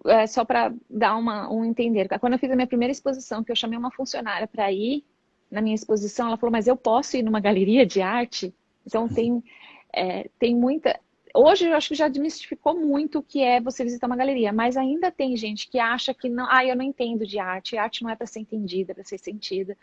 é, só para dar uma, um entender. Quando eu fiz a minha primeira exposição, que eu chamei uma funcionária para ir na minha exposição, ela falou, mas eu posso ir numa galeria de arte? Então tem, é, tem muita... Hoje eu acho que já desmistificou muito o que é você visitar uma galeria, mas ainda tem gente que acha que não, ah, eu não entendo de arte, arte não é para ser entendida, para ser sentida.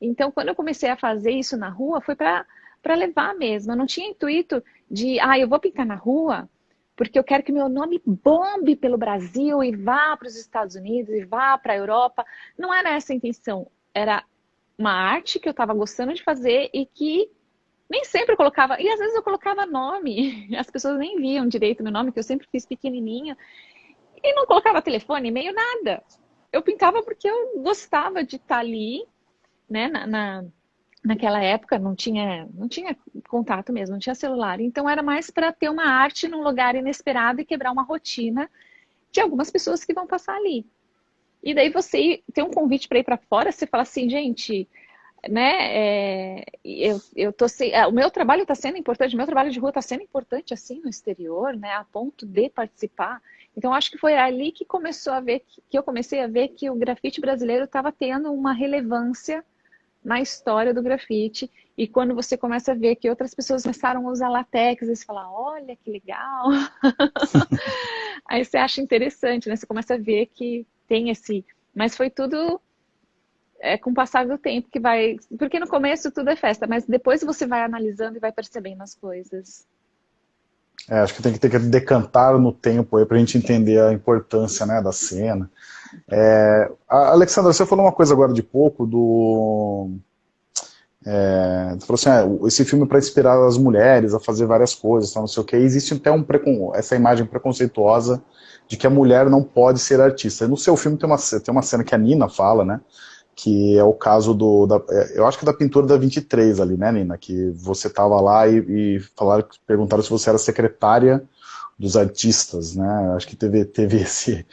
Então, quando eu comecei a fazer isso na rua, foi para levar mesmo. Eu não tinha intuito de, ah, eu vou pintar na rua porque eu quero que meu nome bombe pelo Brasil e vá para os Estados Unidos e vá para a Europa. Não era essa a intenção, era uma arte que eu estava gostando de fazer e que nem sempre eu colocava, e às vezes eu colocava nome, [LAUGHS] as pessoas nem viam direito meu nome, que eu sempre fiz pequenininho, e não colocava telefone, e-mail, nada. Eu pintava porque eu gostava de estar ali, né, na, na, naquela época não tinha, não tinha contato mesmo, não tinha celular, então era mais para ter uma arte num lugar inesperado e quebrar uma rotina de algumas pessoas que vão passar ali. E daí você tem um convite para ir para fora, você fala assim, gente, né? É, eu, eu tô se, é, o meu trabalho está sendo importante, o meu trabalho de rua está sendo importante assim no exterior, né? A ponto de participar. Então acho que foi ali que começou a ver que eu comecei a ver que o grafite brasileiro estava tendo uma relevância na história do grafite. E quando você começa a ver que outras pessoas começaram a usar latex, você fala, olha que legal. [LAUGHS] Aí você acha interessante, né? Você começa a ver que tem esse. Mas foi tudo é, com o passar do tempo que vai. Porque no começo tudo é festa, mas depois você vai analisando e vai percebendo as coisas. É, acho que tem que ter que decantar no tempo aí para a gente entender a importância né, da cena. É, Alexandra, você falou uma coisa agora de pouco do. É, você falou assim, ah, esse filme é para inspirar as mulheres a fazer várias coisas, não sei o que. Existe até um precon... essa imagem preconceituosa de que a mulher não pode ser artista. No seu filme tem uma, tem uma cena que a Nina fala, né? Que é o caso do. Da, é, eu acho que da pintura da 23 ali, né, Nina? Que você tava lá e, e falaram, perguntaram se você era secretária dos artistas, né? Acho que teve, teve [LAUGHS] esse,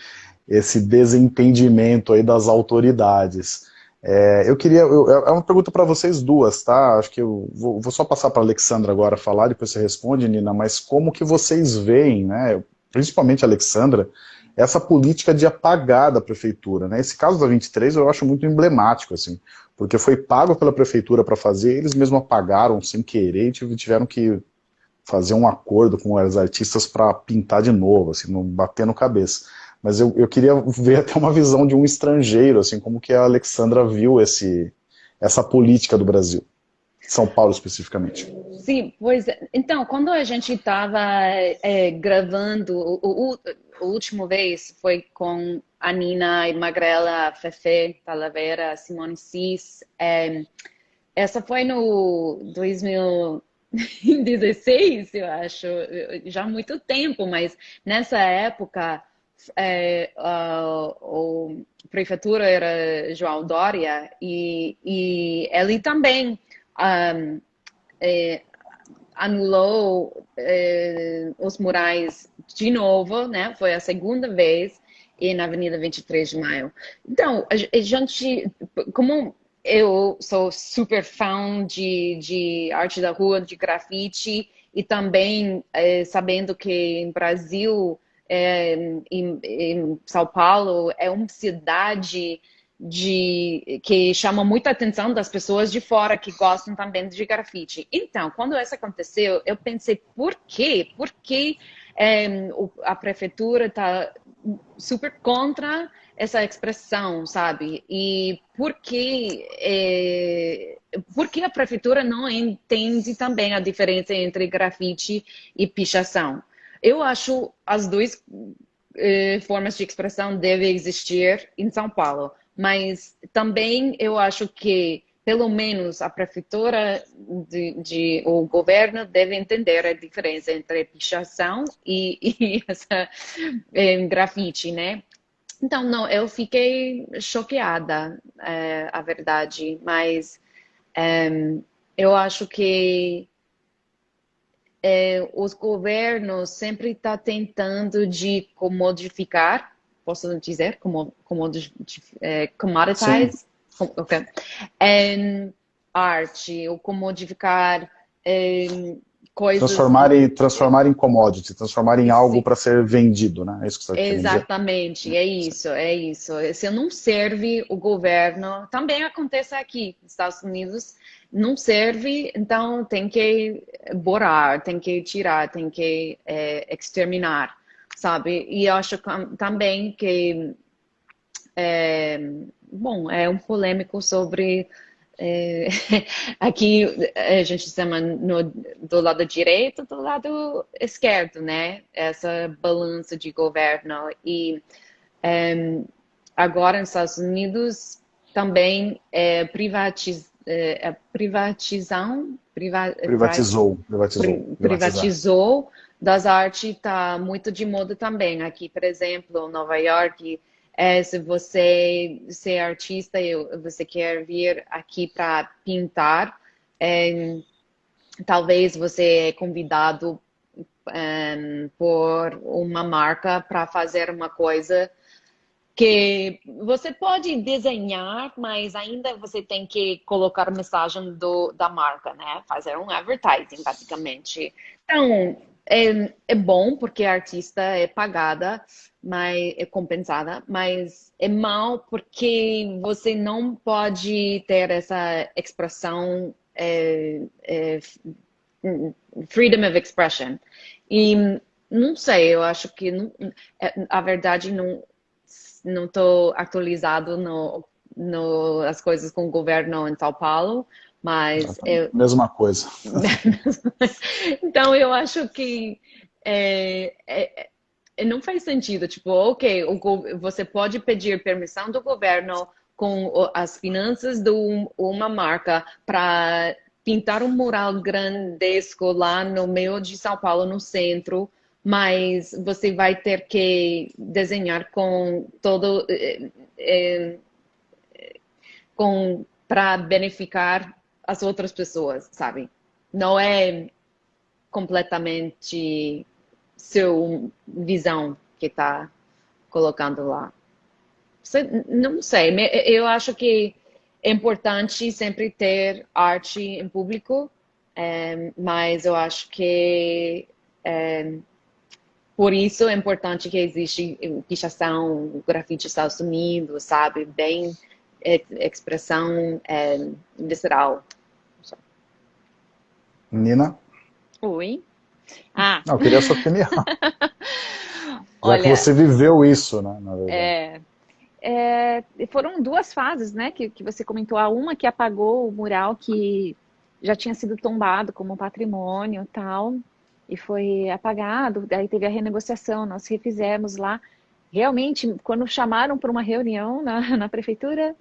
esse desentendimento aí das autoridades. É, eu queria, eu, é uma pergunta para vocês duas, tá? Acho que eu vou, vou só passar para a Alexandra agora falar, depois você responde, Nina, mas como que vocês veem, né? principalmente a Alexandra, essa política de apagar da prefeitura. Né? Esse caso da 23 eu acho muito emblemático, assim, porque foi pago pela prefeitura para fazer, eles mesmo apagaram sem querer e tiveram que fazer um acordo com os artistas para pintar de novo, assim, não bater no cabeça. Mas eu, eu queria ver até uma visão de um estrangeiro, assim, como que a Alexandra viu esse, essa política do Brasil. São Paulo especificamente. Sim, pois então, quando a gente estava é, gravando, o, o, o, último vez foi com a Nina e Magrela, Fefe, Talavera, Simone Cis. É, essa foi no 2016, [LAUGHS] eu acho, já há muito tempo, mas nessa época é, a, a prefeitura era João Dória e, e ele também um, é, anulou é, os murais de novo, né? Foi a segunda vez e na Avenida 23 de Maio. Então, a gente, como eu sou super fã de, de arte da rua, de grafite, e também é, sabendo que em Brasil, é, em, em São Paulo, é uma cidade de que chama muita atenção das pessoas de fora que gostam também de grafite. Então, quando isso aconteceu, eu pensei, por quê? Por que é, a prefeitura está super contra essa expressão, sabe? E por que, é, por que a prefeitura não entende também a diferença entre grafite e pichação? Eu acho as duas é, formas de expressão devem existir em São Paulo mas também eu acho que pelo menos a prefeitura de, de, o governo deve entender a diferença entre pichação e, [LAUGHS] e essa é, grafite, né? Então, não, eu fiquei choqueada, é, a verdade, mas é, eu acho que os governos sempre estão tá tentando de modificar posso dizer, como, como é, commoditize, com, okay. arte, ou comodificar é, coisas... Transformar em, transformar em commodity, transformar em algo para ser vendido, né? É isso que você está Exatamente, dizer. é isso, é isso. Se não serve o governo, também acontece aqui nos Estados Unidos, não serve, então tem que borar, tem que tirar, tem que é, exterminar sabe? E eu acho também que, é, bom, é um polêmico sobre é, [LAUGHS] aqui a gente chama no, do lado direito, do lado esquerdo, né? Essa balança de governo. E é, agora nos Estados Unidos também é, privatiz, é, é privatização, priva, privatizou, privatizou, privatizou das artes está muito de moda também. Aqui, por exemplo, Nova York é, se você ser artista e você quer vir aqui para pintar, é, talvez você é convidado é, por uma marca para fazer uma coisa que você pode desenhar, mas ainda você tem que colocar a mensagem do, da marca, né? Fazer um advertising, basicamente. Então, é, é bom porque a artista é pagada, mas é compensada, mas é mal porque você não pode ter essa expressão é, é, freedom of expression. E não sei, eu acho que não, é, a verdade não não estou atualizado no, no as coisas com o governo em São Paulo, mas... Eu... [LAUGHS] Mesma coisa. então, eu acho que é, é, não faz sentido. Tipo, ok, você pode pedir permissão do governo com as finanças de uma marca para pintar um mural grandesco lá no meio de São Paulo, no centro, mas você vai ter que desenhar com todo... É, é com para beneficiar as outras pessoas, sabe? Não é completamente seu visão que está colocando lá. Não sei, eu acho que é importante sempre ter arte em público, é, mas eu acho que é, por isso é importante que existe pichação, grafite nos Estados Unidos, sabe? Bem expressão é, visceral. Nina? Oi. Ah. Não, eu queria a sua opinião. [LAUGHS] Já que você viveu isso, né? É, é, foram duas fases, né, que, que você comentou. A uma que apagou o mural que já tinha sido tombado como patrimônio tal, e foi apagado, daí teve a renegociação, nós refizemos lá. Realmente, quando chamaram para uma reunião na, na prefeitura,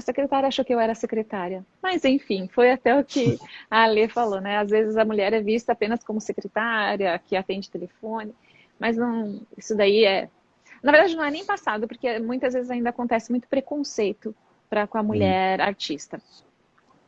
a secretária achou que eu era secretária. Mas, enfim, foi até o que a Alê falou, né? Às vezes a mulher é vista apenas como secretária, que atende telefone, mas não, isso daí é... Na verdade, não é nem passado, porque muitas vezes ainda acontece muito preconceito para com a mulher hum. artista.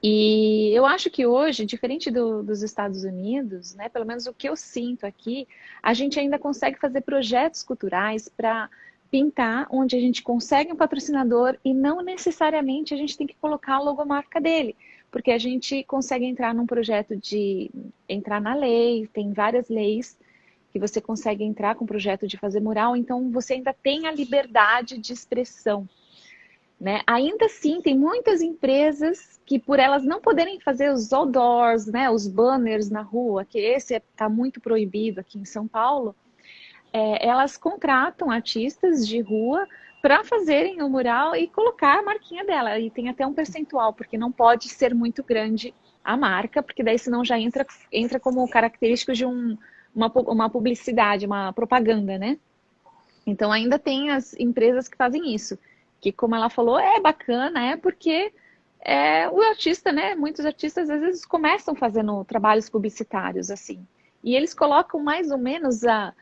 E eu acho que hoje, diferente do, dos Estados Unidos, né, pelo menos o que eu sinto aqui, a gente ainda consegue fazer projetos culturais para pintar onde a gente consegue um patrocinador e não necessariamente a gente tem que colocar a logomarca dele, porque a gente consegue entrar num projeto de entrar na lei, tem várias leis que você consegue entrar com o projeto de fazer mural, então você ainda tem a liberdade de expressão. Né? Ainda assim, tem muitas empresas que por elas não poderem fazer os outdoors, né, os banners na rua, que esse está muito proibido aqui em São Paulo, é, elas contratam artistas de rua para fazerem o mural e colocar a marquinha dela. E tem até um percentual, porque não pode ser muito grande a marca, porque daí senão já entra, entra como característico de um, uma, uma publicidade, uma propaganda, né? Então ainda tem as empresas que fazem isso, que como ela falou, é bacana, é porque é, o artista, né? Muitos artistas às vezes começam fazendo trabalhos publicitários assim. E eles colocam mais ou menos a,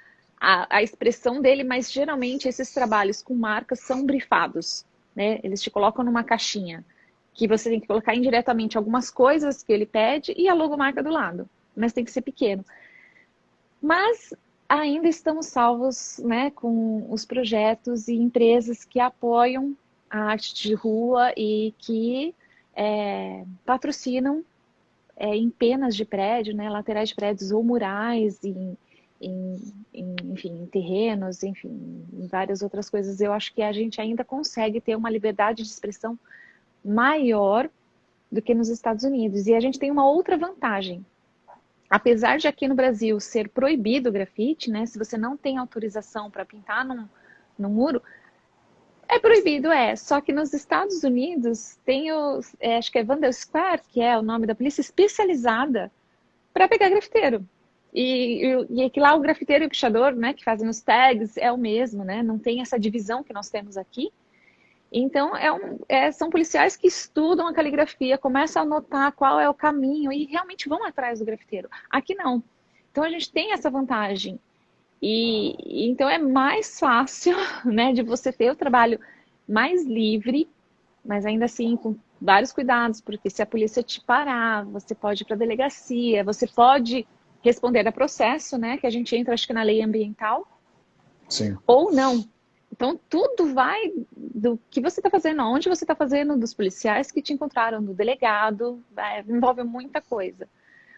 a, a expressão dele, mas geralmente esses trabalhos com marcas são brifados, né? Eles te colocam numa caixinha que você tem que colocar indiretamente algumas coisas que ele pede e a logomarca do lado, mas tem que ser pequeno. Mas ainda estamos salvos né, com os projetos e empresas que apoiam a arte de rua e que é, patrocinam é, em penas de prédio, né, laterais de prédios ou murais, em, em, em, enfim, em terrenos, enfim, em várias outras coisas, eu acho que a gente ainda consegue ter uma liberdade de expressão maior do que nos Estados Unidos. E a gente tem uma outra vantagem. Apesar de aqui no Brasil ser proibido o grafite, né, se você não tem autorização para pintar num, num muro, É proibido, é. Só que nos Estados Unidos tem o, é, acho que é Vandal Square, que é o nome da polícia especializada para pegar grafiteiro. E, e, e que lá o grafiteiro e o pichador, né, que fazem os tags, é o mesmo, né? Não tem essa divisão que nós temos aqui. Então, é um, é, são policiais que estudam a caligrafia, começam a notar qual é o caminho e realmente vão atrás do grafiteiro. Aqui não. Então, a gente tem essa vantagem. E então é mais fácil, [LAUGHS] né, de você ter o trabalho mais livre, mas ainda assim com vários cuidados, porque se a polícia te parar, você pode ir para a delegacia, você pode responder a processo, né, que a gente entra acho que na lei ambiental. Sim. Ou não. Então, tudo vai do que você está fazendo, onde você está fazendo, dos policiais que te encontraram, do delegado, é, envolve muita coisa.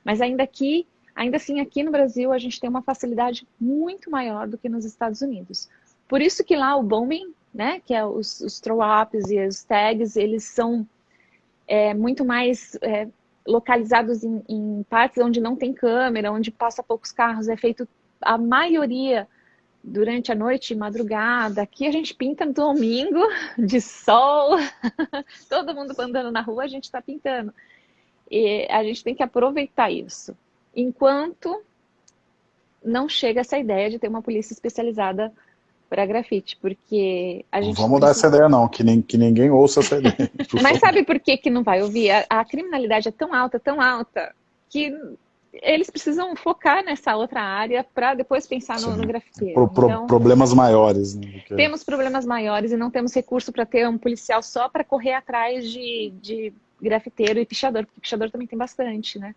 Mas ainda aqui, ainda assim, aqui no Brasil, a gente tem uma facilidade muito maior do que nos Estados Unidos. Por isso que lá o bombing, né, que é os, os throw-ups e os tags, eles são é, muito mais é, localizados em, em partes onde não tem câmera, onde passa poucos carros, é feito a maioria durante a noite, madrugada. Aqui a gente pinta no domingo, [LAUGHS] de sol, [LAUGHS] todo mundo andando na rua, a gente está pintando. E a gente tem que aproveitar isso. Enquanto não chega essa ideia de ter uma polícia especializada para grafite, porque a gente... Não vamos precisa... dar essa ideia não, que, nem, que ninguém ouça essa ideia. [LAUGHS] Mas sabe por que, que não vai ouvir? A, a criminalidade é tão alta, tão alta, que eles precisam focar nessa outra área para depois pensar no, no grafiteiro. Pro, pro, então, problemas maiores. Né, Temos problemas maiores e não temos recurso para ter um policial só para correr atrás de, de grafiteiro e pichador, porque pichador também tem bastante, né?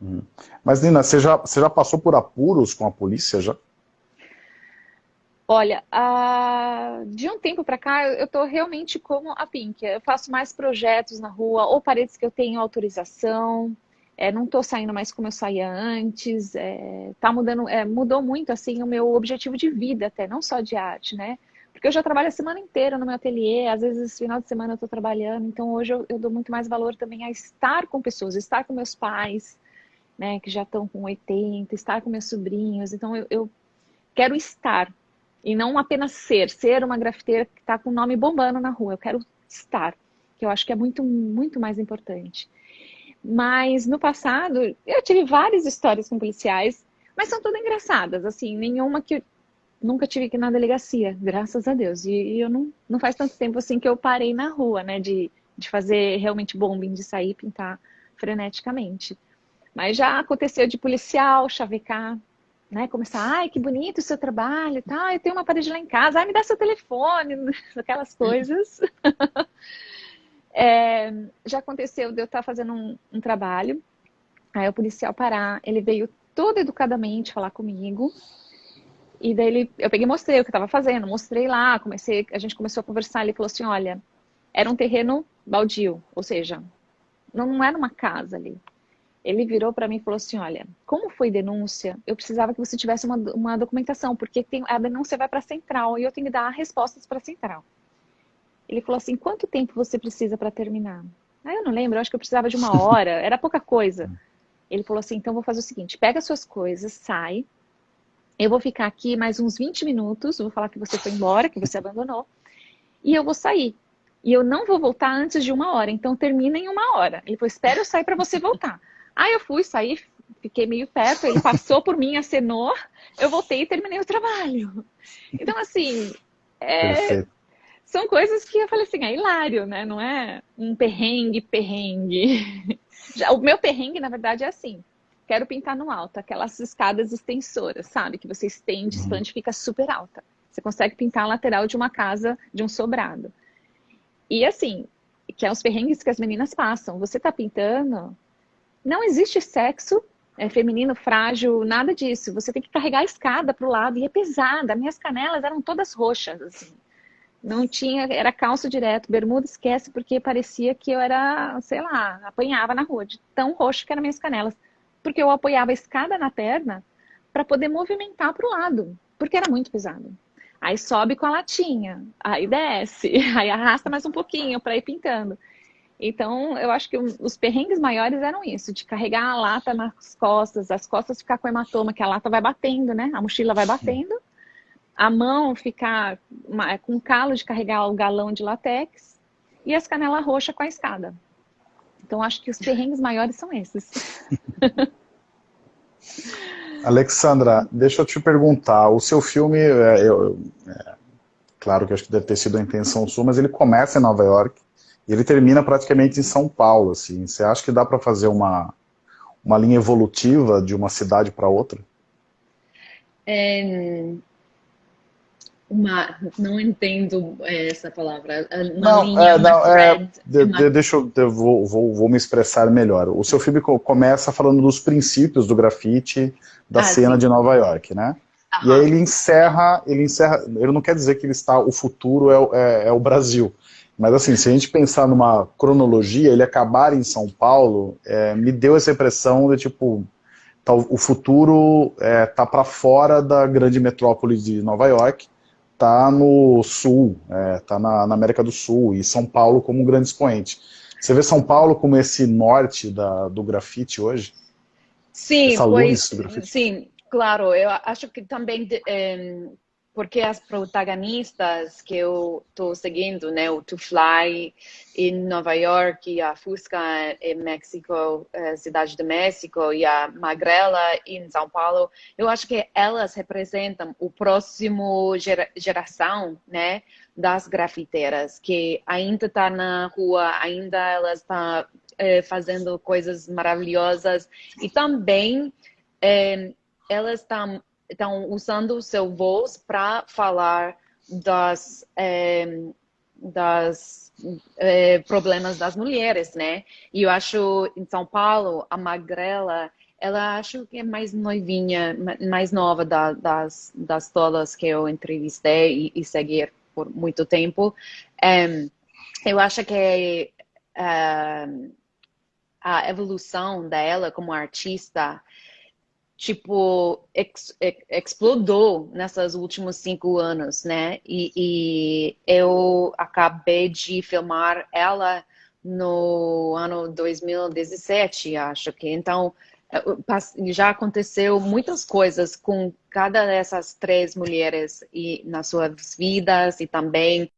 Uhum. Mas, Nina, você já, você já passou por apuros com a polícia já? Olha, de um tempo para cá, eu estou realmente como a Pink. Eu faço mais projetos na rua, ou paredes que eu tenho autorização, é, não estou saindo mais como eu saía antes, é, tá mudando, é, mudou muito assim o meu objetivo de vida até, não só de arte, né? Porque eu já trabalho a semana inteira no meu ateliê, às vezes final de semana eu estou trabalhando, então hoje eu, eu, dou muito mais valor também a estar com pessoas, estar com meus pais, né, que já estão com 80, estar com meus sobrinhos, então eu, eu quero estar, e não apenas ser, ser uma grafiteira que está com o nome bombando na rua, eu quero estar, que eu acho que é muito, muito mais importante. Mas no passado, eu tive várias histórias com policiais, mas são todas engraçadas, assim, nenhuma que nunca tive que ir na delegacia, graças a Deus. E, e, eu não, não faz tanto tempo assim que eu parei na rua, né, de, de fazer realmente bombing, de sair pintar freneticamente. Mas já aconteceu de policial chavecar, né, começar, ai, que bonito o seu trabalho, tá, eu tenho uma parede lá em casa, ai, me dá seu telefone, [LAUGHS] aquelas coisas. [LAUGHS] É, já aconteceu de eu estar fazendo um, um, trabalho, aí o policial parar, ele veio todo educadamente falar comigo, e daí ele, eu peguei e mostrei o que eu estava fazendo, mostrei lá, comecei, a gente começou a conversar, ele falou assim, olha, era um terreno baldio, ou seja, não, não era uma casa ali. Ele virou para mim e falou assim, olha, como foi denúncia, eu precisava que você tivesse uma, uma documentação, porque tem, a denúncia vai para a central e eu tenho que dar respostas para a central. Ele falou assim, quanto tempo você precisa para terminar? Ah, eu não lembro, eu acho que eu precisava de uma [LAUGHS] hora, era pouca coisa. Ele falou assim, então vou fazer o seguinte, pega suas coisas, sai, eu vou ficar aqui mais uns 20 minutos, vou falar que você foi embora, que você abandonou, e eu vou sair. E eu não vou voltar antes de uma hora, então termina em uma hora. Ele falou, espera eu sair para você voltar. Aí eu fui, saí, fiquei meio perto, ele passou por mim, acenou, eu voltei e terminei o trabalho. Então, assim, é, são coisas que eu falei assim, é hilário, né? Não é um perrengue, perrengue. Já, o meu perrengue, na verdade, é assim. Quero pintar no alto, aquelas escadas extensoras, sabe? Que você estende, uhum. expande, fica super alta. Você consegue pintar a lateral de uma casa, de um sobrado. E assim, que é os perrengues que as meninas passam. Você tá pintando, não existe sexo é, feminino, frágil, nada disso. Você tem que carregar a escada para o lado e é pesada. Minhas canelas eram todas roxas, assim. Não tinha, era calço direto, bermuda esquece, porque parecia que eu era, sei lá, apanhava na rua, de tão roxo que eram minhas canelas. Porque eu apoiava a escada na perna para poder movimentar para o lado, porque era muito pesado. Aí sobe com a latinha, aí desce, [LAUGHS] aí arrasta mais um pouquinho para ir pintando. Então, eu acho que os perrengues maiores eram isso, de carregar a lata nas costas, as costas ficar com hematoma, que a lata vai batendo, né? A mochila vai batendo a mão ficar com calo de carregar o galão de latex e as canelas roxas com a escada. Então, acho que os perrengues maiores são esses. [LAUGHS] Alexandra, deixa eu te perguntar, o seu filme, é, eu, é, claro que acho que deve ter sido a intenção sua, mas ele começa em Nova York ele termina praticamente em São Paulo, assim. Você acha que dá para fazer uma, uma linha evolutiva de uma cidade para outra? É, uma, não entendo é, essa palavra. Uma não, linha, é, não, thread, é, de, de, deixa eu, eu vou, vou, vou, me expressar melhor. O seu filme começa falando dos princípios do grafite da ah, cena sim. de Nova York, né? Aham. E aí ele encerra, ele encerra, ele não quer dizer que ele está, o futuro é, é, é o Brasil. Mas assim, se a gente pensar numa cronologia, ele acabar em São Paulo, é, me deu essa impressão de tipo, tá, o futuro é, tá para fora da grande metrópole de Nova York, tá no sul, é, tá na, na, América do Sul, e São Paulo como um grande expoente. Você vê São Paulo como esse norte da, do grafite hoje? Sim, pois, sim, claro. Eu acho que também é, porque as protagonistas que eu estou seguindo, né, o To Fly em Nova York, a Fusca em México, eh, Cidade do México, e a Magrela em São Paulo, eu acho que elas representam o próximo gera, geração, né, das grafiteiras, que ainda está na rua, ainda elas estão tá, eh, fazendo coisas maravilhosas, e também eh, elas estão estão usando o seu voz para falar das, é, das é, problemas das mulheres, né? E eu acho em São Paulo a Magrela ela acho que é mais noivinha, mais nova da, das, das todas que eu entrevistei e, e segui por muito tempo. É, eu acho que uh, a evolução dela como artista tipo, ex, ex, explodou nesses últimos cinco anos, né? E, e, eu acabei de filmar ela no ano 2017, acho que. Então, eh, já aconteceu muitas coisas com cada dessas três mulheres e nas suas vidas e também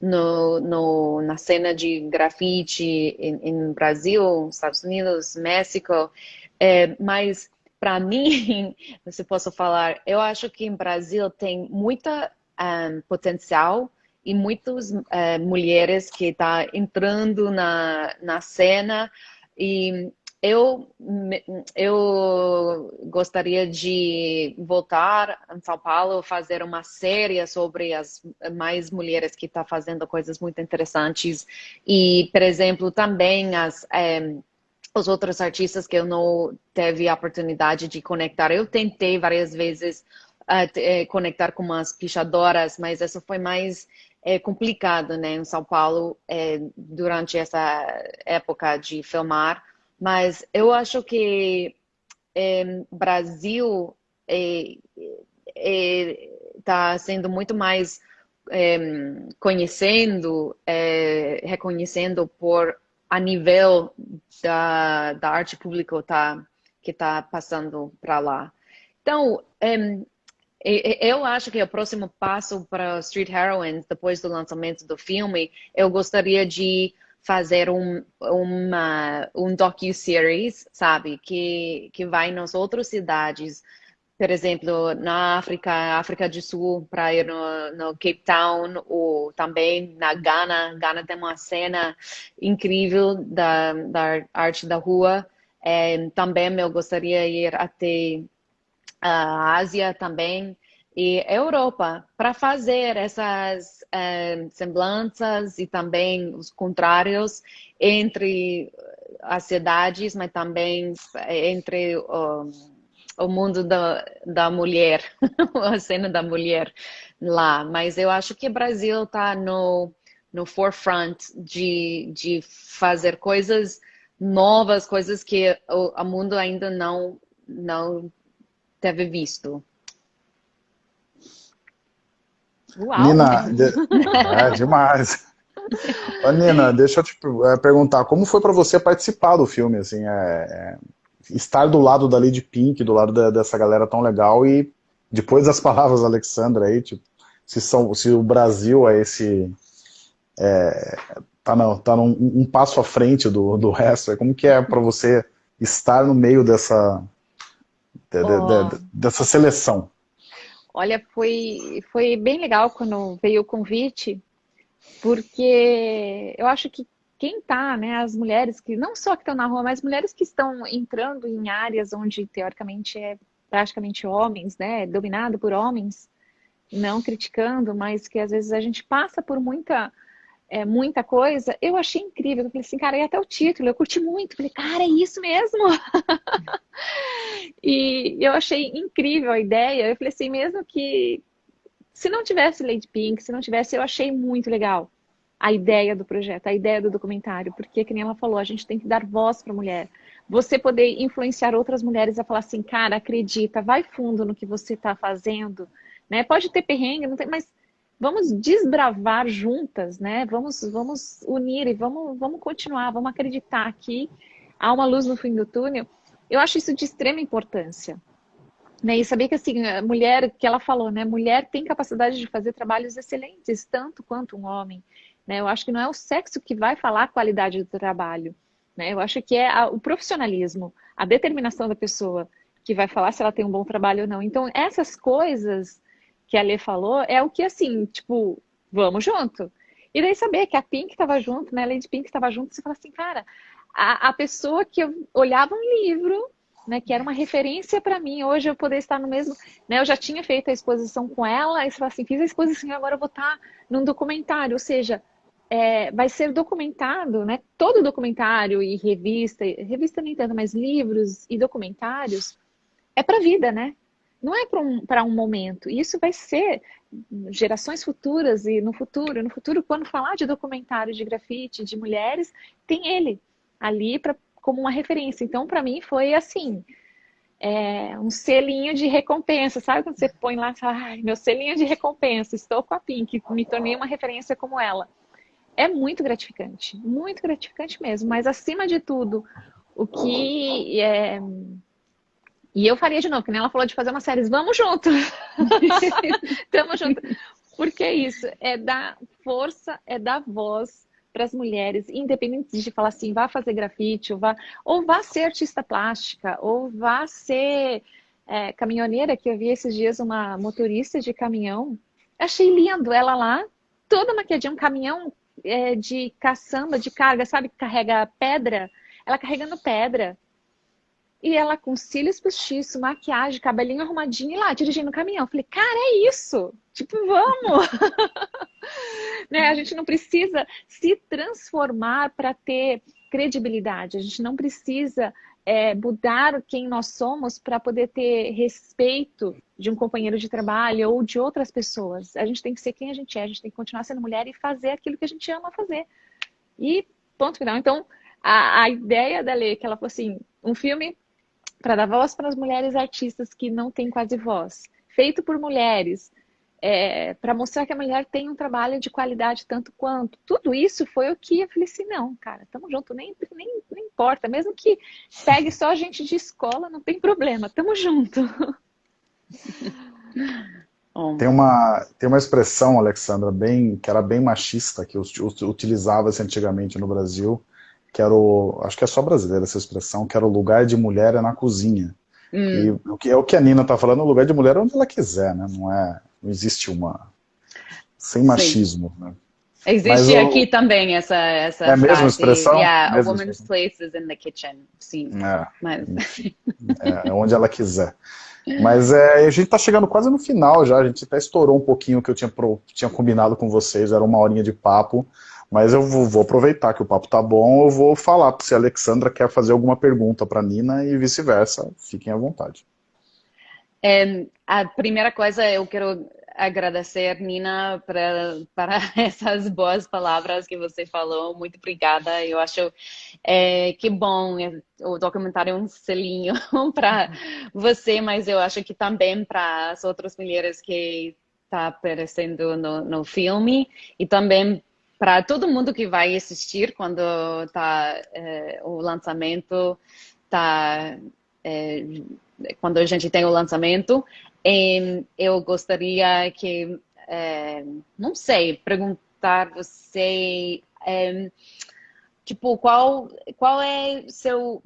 no, no, na cena de grafite em, em Brasil, Estados Unidos, México, é, mas para mim, [LAUGHS] se posso falar, eu acho que em Brasil tem muita um, potencial e muitas uh, mulheres que estão tá entrando na, na cena. E eu, eu gostaria de voltar em São Paulo, fazer uma série sobre as mais mulheres que estão tá fazendo coisas muito interessantes. E, por exemplo, também as um, os outros artistas que eu não teve a oportunidade de conectar. Eu tentei várias vezes uh, conectar com umas pichadoras, mas isso foi mais é, complicado, né, em São Paulo, é, durante essa época de filmar. Mas eu acho que é, Brasil está sendo muito mais conhecendo, reconhecendo por a nível da, da arte pública tá, que está passando para lá. Então, um, eu acho que o próximo passo para Street Heroines, depois do lançamento do filme, eu gostaria de fazer um, uma, um docu-series, sabe, que, que vai nas outras cidades, por exemplo, na África, África do Sul, para ir no, no, Cape Town, ou também na Ghana. Ghana tem uma cena incrível da, da arte da rua. É, também eu gostaria de ir até a Ásia também e Europa para fazer essas é, semblanças e também os contrários entre as cidades, mas também entre um, o mundo da, da mulher, [LAUGHS] a cena da mulher lá. Mas eu acho que o Brasil está no, no forefront de, de fazer coisas novas, coisas que o, o mundo ainda não, não teve visto. Uau. Nina, de... [LAUGHS] é demais. Ô, Nina, [LAUGHS] deixa eu te é, perguntar, como foi para você participar do filme? Assim, é, é estar do lado da Lady Pink, do lado da, dessa galera tão legal e depois das [LAUGHS] palavras da Alexandra aí, tipo, se, são, se o Brasil é esse... É, tá, não, tá num, um passo à frente do, do resto, é como que é para você estar no meio dessa, de, oh. de, de, dessa seleção? Olha, foi, foi bem legal quando veio o convite, porque eu acho que quem está, né, as mulheres que, não só que estão na rua, mas mulheres que estão entrando em áreas onde teoricamente é praticamente homens, né, dominado por homens, não criticando, mas que às vezes a gente passa por muita é, muita coisa, eu achei incrível. Eu falei assim, cara, e até o título, eu curti muito. falei, cara, é isso mesmo? [LAUGHS] e eu achei incrível a ideia. Eu falei assim, mesmo que se não tivesse Lady Pink, se não tivesse, eu achei muito legal a ideia do projeto, a ideia do documentário, porque, como ela falou, a gente tem que dar voz para a mulher. Você poder influenciar outras mulheres a falar assim, cara, acredita, vai fundo no que você está fazendo, né? Pode ter perrengue, não tem, mas vamos desbravar juntas, né? Vamos, vamos unir e vamos, vamos continuar, vamos acreditar que há uma luz no fim do túnel. Eu acho isso de extrema importância. Né? E saber que assim, a mulher, que ela falou, né? Mulher tem capacidade de fazer trabalhos excelentes, tanto quanto um homem. Né? Eu acho que não é o sexo que vai falar a qualidade do trabalho. Né? Eu acho que é a, o profissionalismo, a determinação da pessoa que vai falar se ela tem um bom trabalho ou não. Então, essas coisas que a Lê falou é o que, assim, tipo, vamos junto. E daí saber que a Pink estava junto, né? A Lady Pink estava junto, você fala assim, cara, a, a pessoa que eu olhava um livro, né, que era uma referência para mim, hoje eu poder estar no mesmo, né, eu já tinha feito a exposição com ela, e você fala assim, fiz a exposição agora eu vou estar num documentário, ou seja, é, vai ser documentado, né, todo documentário e revista, revista nem tanto, mas livros e documentários, é para a vida, né? não é para um, um momento. Isso vai ser gerações futuras e no futuro. No futuro, quando falar de documentário de grafite, de mulheres, tem ele ali pra, como uma referência. Então, para mim, foi assim, é, um selinho de recompensa. Sabe quando você põe lá, meu selinho de recompensa, estou com a Pink, me tornei uma referência como ela. É muito gratificante, muito gratificante mesmo. Mas, acima de tudo, o que... É, e eu faria de novo, que nem ela falou de fazer uma série. Vamos junto! [LAUGHS] Tamo junto! Porque é isso, é dar força, é dar voz para as mulheres, independente de falar assim, vá fazer grafite, ou vá, ou vá ser artista plástica, ou vá ser é, caminhoneira, que eu vi esses dias uma motorista de caminhão. Achei lindo ela lá, toda maquiadinha, um caminhão é, de caçamba, de carga, sabe, que carrega pedra? Ela carregando pedra. E ela com cílios postiços, maquiagem, cabelinho arrumadinho e lá, dirigindo o caminhão. Eu falei, cara, é isso! Tipo, vamos! [LAUGHS] né? A gente não precisa se transformar para ter credibilidade. A gente não precisa é, mudar quem nós somos para poder ter respeito de um companheiro de trabalho ou de outras pessoas. A gente tem que ser quem a gente é, a gente tem que continuar sendo mulher e fazer aquilo que a gente ama fazer. E ponto final. Então, a, a ideia da lei, que ela falou assim, um filme para dar voz para as mulheres artistas que não têm quase voz, feito por mulheres, é, para mostrar que a mulher tem um trabalho de qualidade tanto quanto. Tudo isso foi o que eu falei assim, não, cara, tamo junto, nem, nem, nem importa, mesmo que pegue só a gente de escola, não tem problema, tamo junto. [LAUGHS] Tem uma, tem uma expressão, Alexandra, bem, que era bem machista, que utilizava-se antigamente no Brasil, que era o, acho que é só brasileira essa expressão, que era o lugar de mulher é na cozinha. Hum. E o que é o que a Nina está falando, o lugar de mulher é onde ela quiser, né? Não é, não existe uma sem machismo, Sim. né? Existe Mas, aqui também essa essa é a mesma expressão. Yeah, a woman's places in the kitchen. Sim. É, Mas... [LAUGHS] é, é onde ela quiser. Mas é, a gente está chegando quase no final já, a gente até estourou um pouquinho o que eu tinha, pro, tinha combinado com vocês, era uma horinha de papo. Mas eu vou, vou, aproveitar que o papo tá bom, eu vou falar se a Alexandra quer fazer alguma pergunta para Nina e vice-versa. Fiquem à vontade. É, a primeira coisa, eu quero agradecer, Nina, pra, para [LAUGHS] essas boas palavras que você falou. Muito obrigada. Eu acho é, que bom. É, o documentário é um selinho [LAUGHS] para você, mas eu acho que também para as outras mulheres que está aparecendo no, no filme e também para todo mundo que vai assistir quando tá, é, o lançamento tá é, quando a gente tem o lançamento. Eu gostaria que, é, não sei, perguntar você, é, tipo, qual, qual é seu,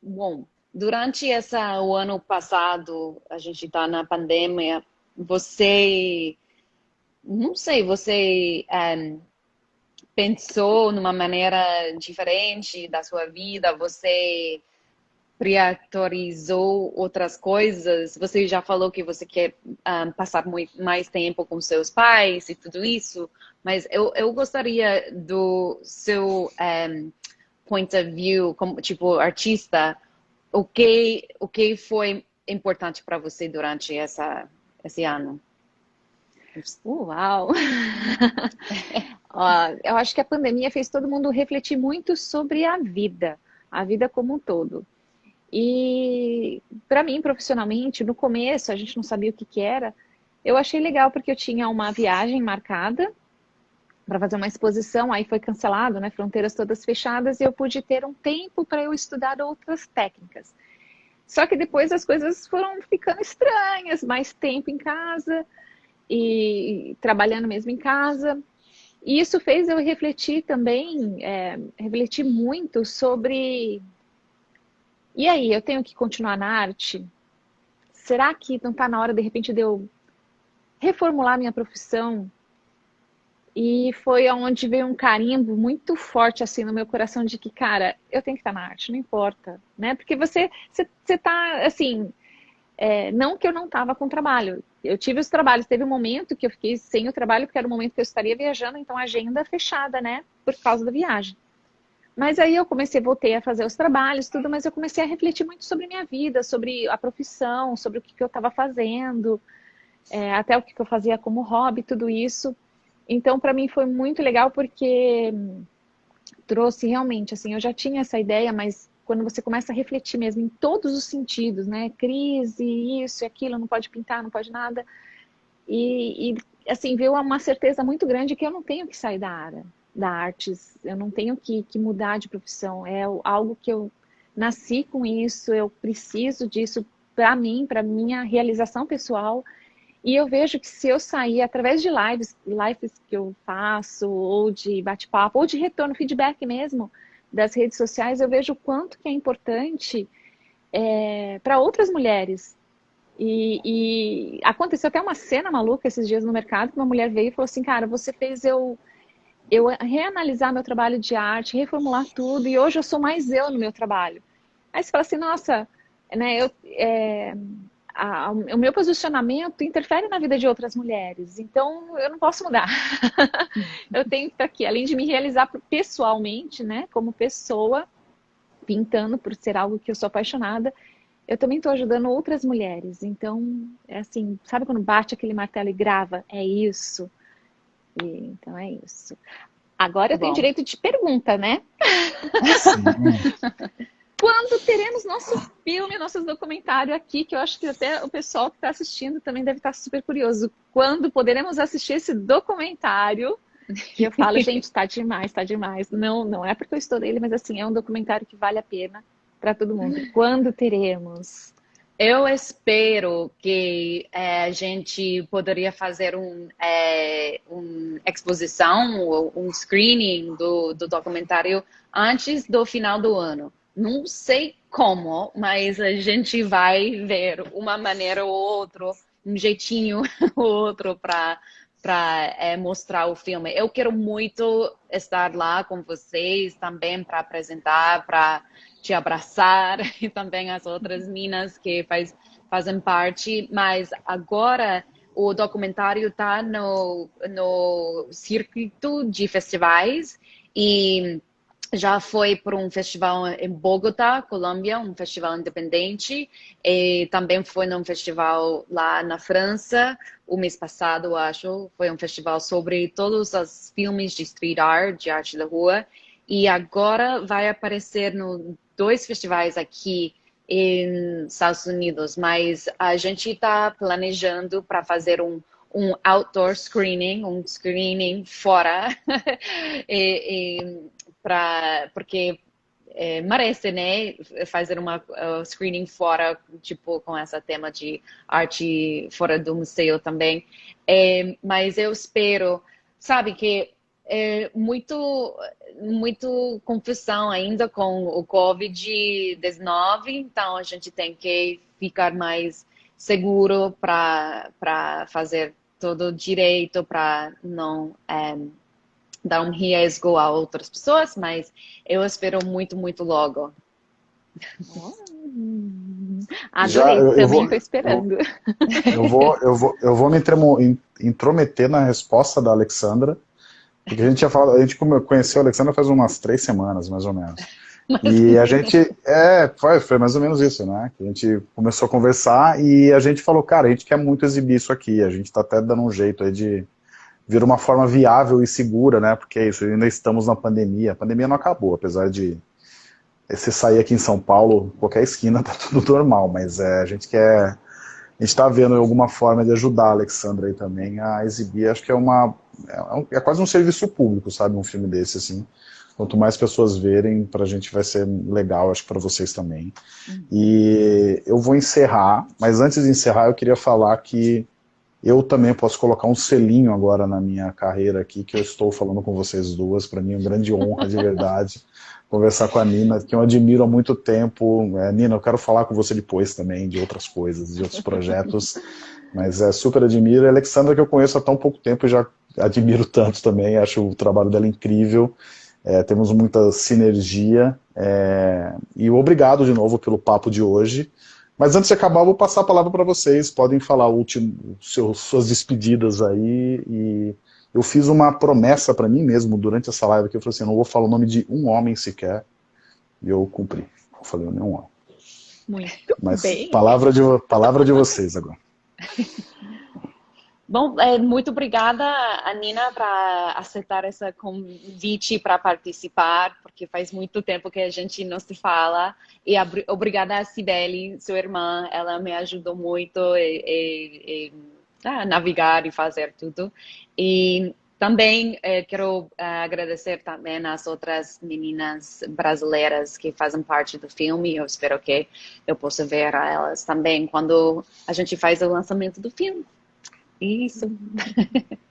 bom, durante essa, o ano passado, a gente está na pandemia, você, não sei, você um, pensou numa maneira diferente da sua vida, você priorizou outras coisas, você já falou que você quer um, passar muito, mais tempo com seus pais e tudo isso, mas eu, eu gostaria do seu um, point of view, como tipo artista, o que o que foi importante para você durante essa esse ano? Uau! [LAUGHS] eu acho que a pandemia fez todo mundo refletir muito sobre a vida, a vida como um todo. E para mim, profissionalmente, no começo, a gente não sabia o que, que era, eu achei legal porque eu tinha uma viagem marcada para fazer uma exposição, aí foi cancelado, né? Fronteiras todas fechadas, e eu pude ter um tempo para eu estudar outras técnicas. Só que depois as coisas foram ficando estranhas, mais tempo em casa e trabalhando mesmo em casa. E isso fez eu refletir também, é, refletir muito sobre. E aí, eu tenho que continuar na arte? Será que não está na hora, de repente, de eu reformular minha profissão? E foi onde veio um carimbo muito forte assim no meu coração de que, cara, eu tenho que estar na arte, não importa, né? Porque você, você, você tá, assim, é, não que eu não estava com trabalho. Eu tive os trabalhos, teve um momento que eu fiquei sem o trabalho, porque era o momento que eu estaria viajando, então agenda fechada, né? Por causa da viagem. Mas aí eu comecei, voltei a fazer os trabalhos, tudo, mas eu comecei a refletir muito sobre minha vida, sobre a profissão, sobre o que, que eu estava fazendo, é, até o que, que eu fazia como hobby, tudo isso. Então, para mim foi muito legal porque trouxe realmente, assim, eu já tinha essa ideia, mas quando você começa a refletir mesmo em todos os sentidos, né? Crise, isso aquilo, não pode pintar, não pode nada. E, e assim, veio uma certeza muito grande que eu não tenho que sair da área da artes, eu não tenho que, que mudar de profissão, é algo que eu nasci com isso, eu preciso disso para mim, para minha realização pessoal. E eu vejo que se eu sair através de lives, lives que eu faço, ou de bate-papo, ou de retorno, feedback mesmo, das redes sociais, eu vejo o quanto que é importante é, para outras mulheres. E, e, aconteceu até uma cena maluca esses dias no mercado, que uma mulher veio e falou assim, cara, você fez eu, eu reanalisar meu trabalho de arte, reformular tudo, e hoje eu sou mais eu no meu trabalho. Aí você fala assim, nossa, né, eu... É, a, o meu posicionamento interfere na vida de outras mulheres. Então, eu não posso mudar. [LAUGHS] eu tenho que estar aqui, além de me realizar pessoalmente, né, como pessoa, pintando por ser algo que eu sou apaixonada, eu também estou ajudando outras mulheres. Então, é assim, sabe quando bate aquele martelo e grava? É isso. E, então, é isso. Agora eu tenho direito de pergunta, né? [LAUGHS] Quando teremos nosso filme, nosso documentário aqui, que eu acho que até o pessoal que está assistindo também deve estar tá super curioso. Quando poderemos assistir esse documentário? Que eu falo, [LAUGHS] gente, está demais, está demais. Não, não é porque eu estou nele, mas assim, é um documentário que vale a pena para todo mundo. Quando teremos? Eu espero que é, a gente poderia fazer um, é, uma exposição ou um screening do, do documentário antes do final do ano. Não sei como, mas a gente vai ver uma maneira ou outra, um jeitinho [LAUGHS] ou outro para para é, mostrar o filme. Eu quero muito estar lá com vocês também para apresentar, para te abraçar [LAUGHS] e também as outras minas que faz, fazem parte. Mas agora o documentário está no, no circuito de festivais e já foi para um festival em Bogotá, Colômbia, um festival independente, e também foi num festival lá na França, o mês passado, acho, foi um festival sobre todos os filmes de street art, de arte da rua, e agora vai aparecer no dois festivais aqui em Estados Unidos, mas a gente está planejando para fazer um um outdoor screening, um screening fora, [LAUGHS] e, e pra, porque é, merece, né, fazer uma uh, screening fora, tipo, com esse tema de arte fora do museu também. É, mas eu espero, sabe, que é muito, muito confusão ainda com o Covid-19, então a gente tem que ficar mais seguro para fazer todo direito, para não é, dar um risco a outras pessoas, mas eu espero muito, muito logo. [LAUGHS] Adorei, Já, eu, também estou esperando. Eu, eu, vou, eu, vou, eu vou me intrometer na resposta da Alexandra, porque a gente tinha falado, a gente conheceu a Alexandra faz umas três semanas, mais ou menos. [LAUGHS] E a gente, é, foi, foi mais ou menos isso, né? A gente começou a conversar e a gente falou, cara, a gente quer muito exibir isso aqui, a gente tá até dando um jeito aí de vir uma forma viável e segura, né? Porque é isso, ainda estamos na pandemia, a pandemia não acabou, apesar de você sair aqui em São Paulo, qualquer esquina [LAUGHS] tá tudo normal, mas é, a gente quer, a gente tá vendo alguma forma de ajudar a Alexandra aí também a exibir, acho que é uma, é, é quase um serviço público, sabe, um filme desse, assim, Quanto mais pessoas verem, para a gente vai ser legal, acho que para vocês também. E eu vou encerrar, mas antes de encerrar eu queria falar que eu também posso colocar um selinho agora na minha carreira aqui, que eu estou falando com vocês duas, para mim é uma grande honra, de verdade, [LAUGHS] conversar com a Nina, que eu admiro há muito tempo. É, Nina, eu quero falar com você depois também, de outras coisas, de outros projetos, mas é super admiro. A Alexandra, que eu conheço há tão pouco tempo, já admiro tanto também, acho o trabalho dela incrível, é, temos muita sinergia. É, e obrigado de novo pelo papo de hoje. Mas antes de acabar, eu vou passar a palavra para vocês. Podem falar último, seus, suas despedidas aí. E eu fiz uma promessa para mim mesmo durante essa live que eu falei assim, eu não vou falar o nome de um homem sequer. E eu cumpri. Eu falei nenhum homem. Muito Mas bem. Palavra de, palavra de vocês agora. [LAUGHS] Bom, é, muito obrigada, Anina, para aceitar esse convite para participar, porque faz muito tempo que a gente não se fala. E obrigada a Cibele, sua irmã, ela me ajudou muito a, navegar e fazer tudo. E também eh, quero eh, agradecer também às outras meninas brasileiras que fazem parte do filme. Eu espero que eu possa ver elas também quando a gente faz o lançamento do filme. Isso. [LAUGHS]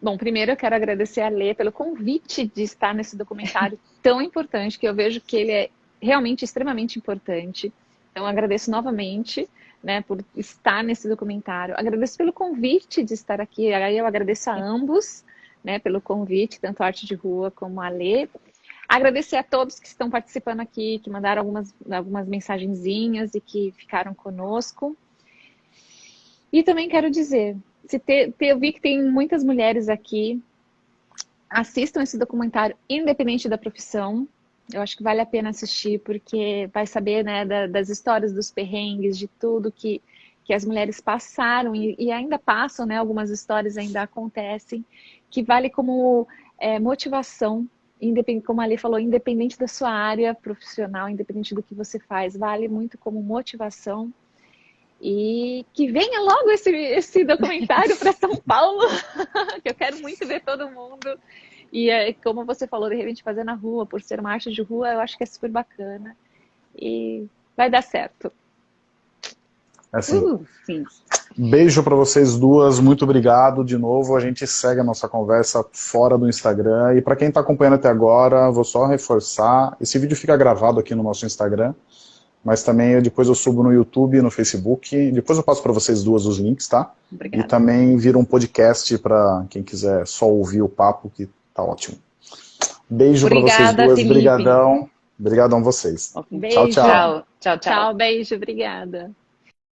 Bom, primeiro eu quero agradecer a Lê pelo convite de estar nesse documentário [LAUGHS] tão importante, que eu vejo que ele é realmente extremamente importante. Então, agradeço novamente né, por estar nesse documentário. Agradeço pelo convite de estar aqui. Aí eu agradeço a ambos né, pelo convite, tanto a Arte de Rua como a Lê. Agradecer a todos que estão participando aqui, que mandaram algumas, algumas mensagenzinhas e que ficaram conosco. E também quero dizer, se ter, ter, eu vi que tem muitas mulheres aqui, assistam esse documentário independente da profissão. Eu acho que vale a pena assistir, porque vai saber né, da, das histórias dos perrengues, de tudo que, que as mulheres passaram e, e ainda passam, né, algumas histórias ainda acontecem, que vale como é, motivação, independente, como a Ali falou, independente da sua área profissional, independente do que você faz, vale muito como motivação e que venha logo esse, esse documentário para São Paulo, [LAUGHS] que eu quero muito ver todo mundo. E é, como você falou, de repente fazer na rua, por ser marcha de rua, eu acho que é super bacana. E vai dar certo. Assim, uh, beijo para vocês duas, muito obrigado de novo. A gente segue a nossa conversa fora do Instagram. E para quem está acompanhando até agora, vou só reforçar: esse vídeo fica gravado aqui no nosso Instagram mas também depois eu subo no YouTube e no Facebook. Depois eu passo para vocês duas os links, tá? Obrigada. E também vira um podcast para quem quiser só ouvir o papo, que tá ótimo. Beijo para vocês duas, Felipe. brigadão. Obrigadão a vocês. Beijo. Tchau, tchau. Tchau, tchau. Tchau, beijo, obrigada.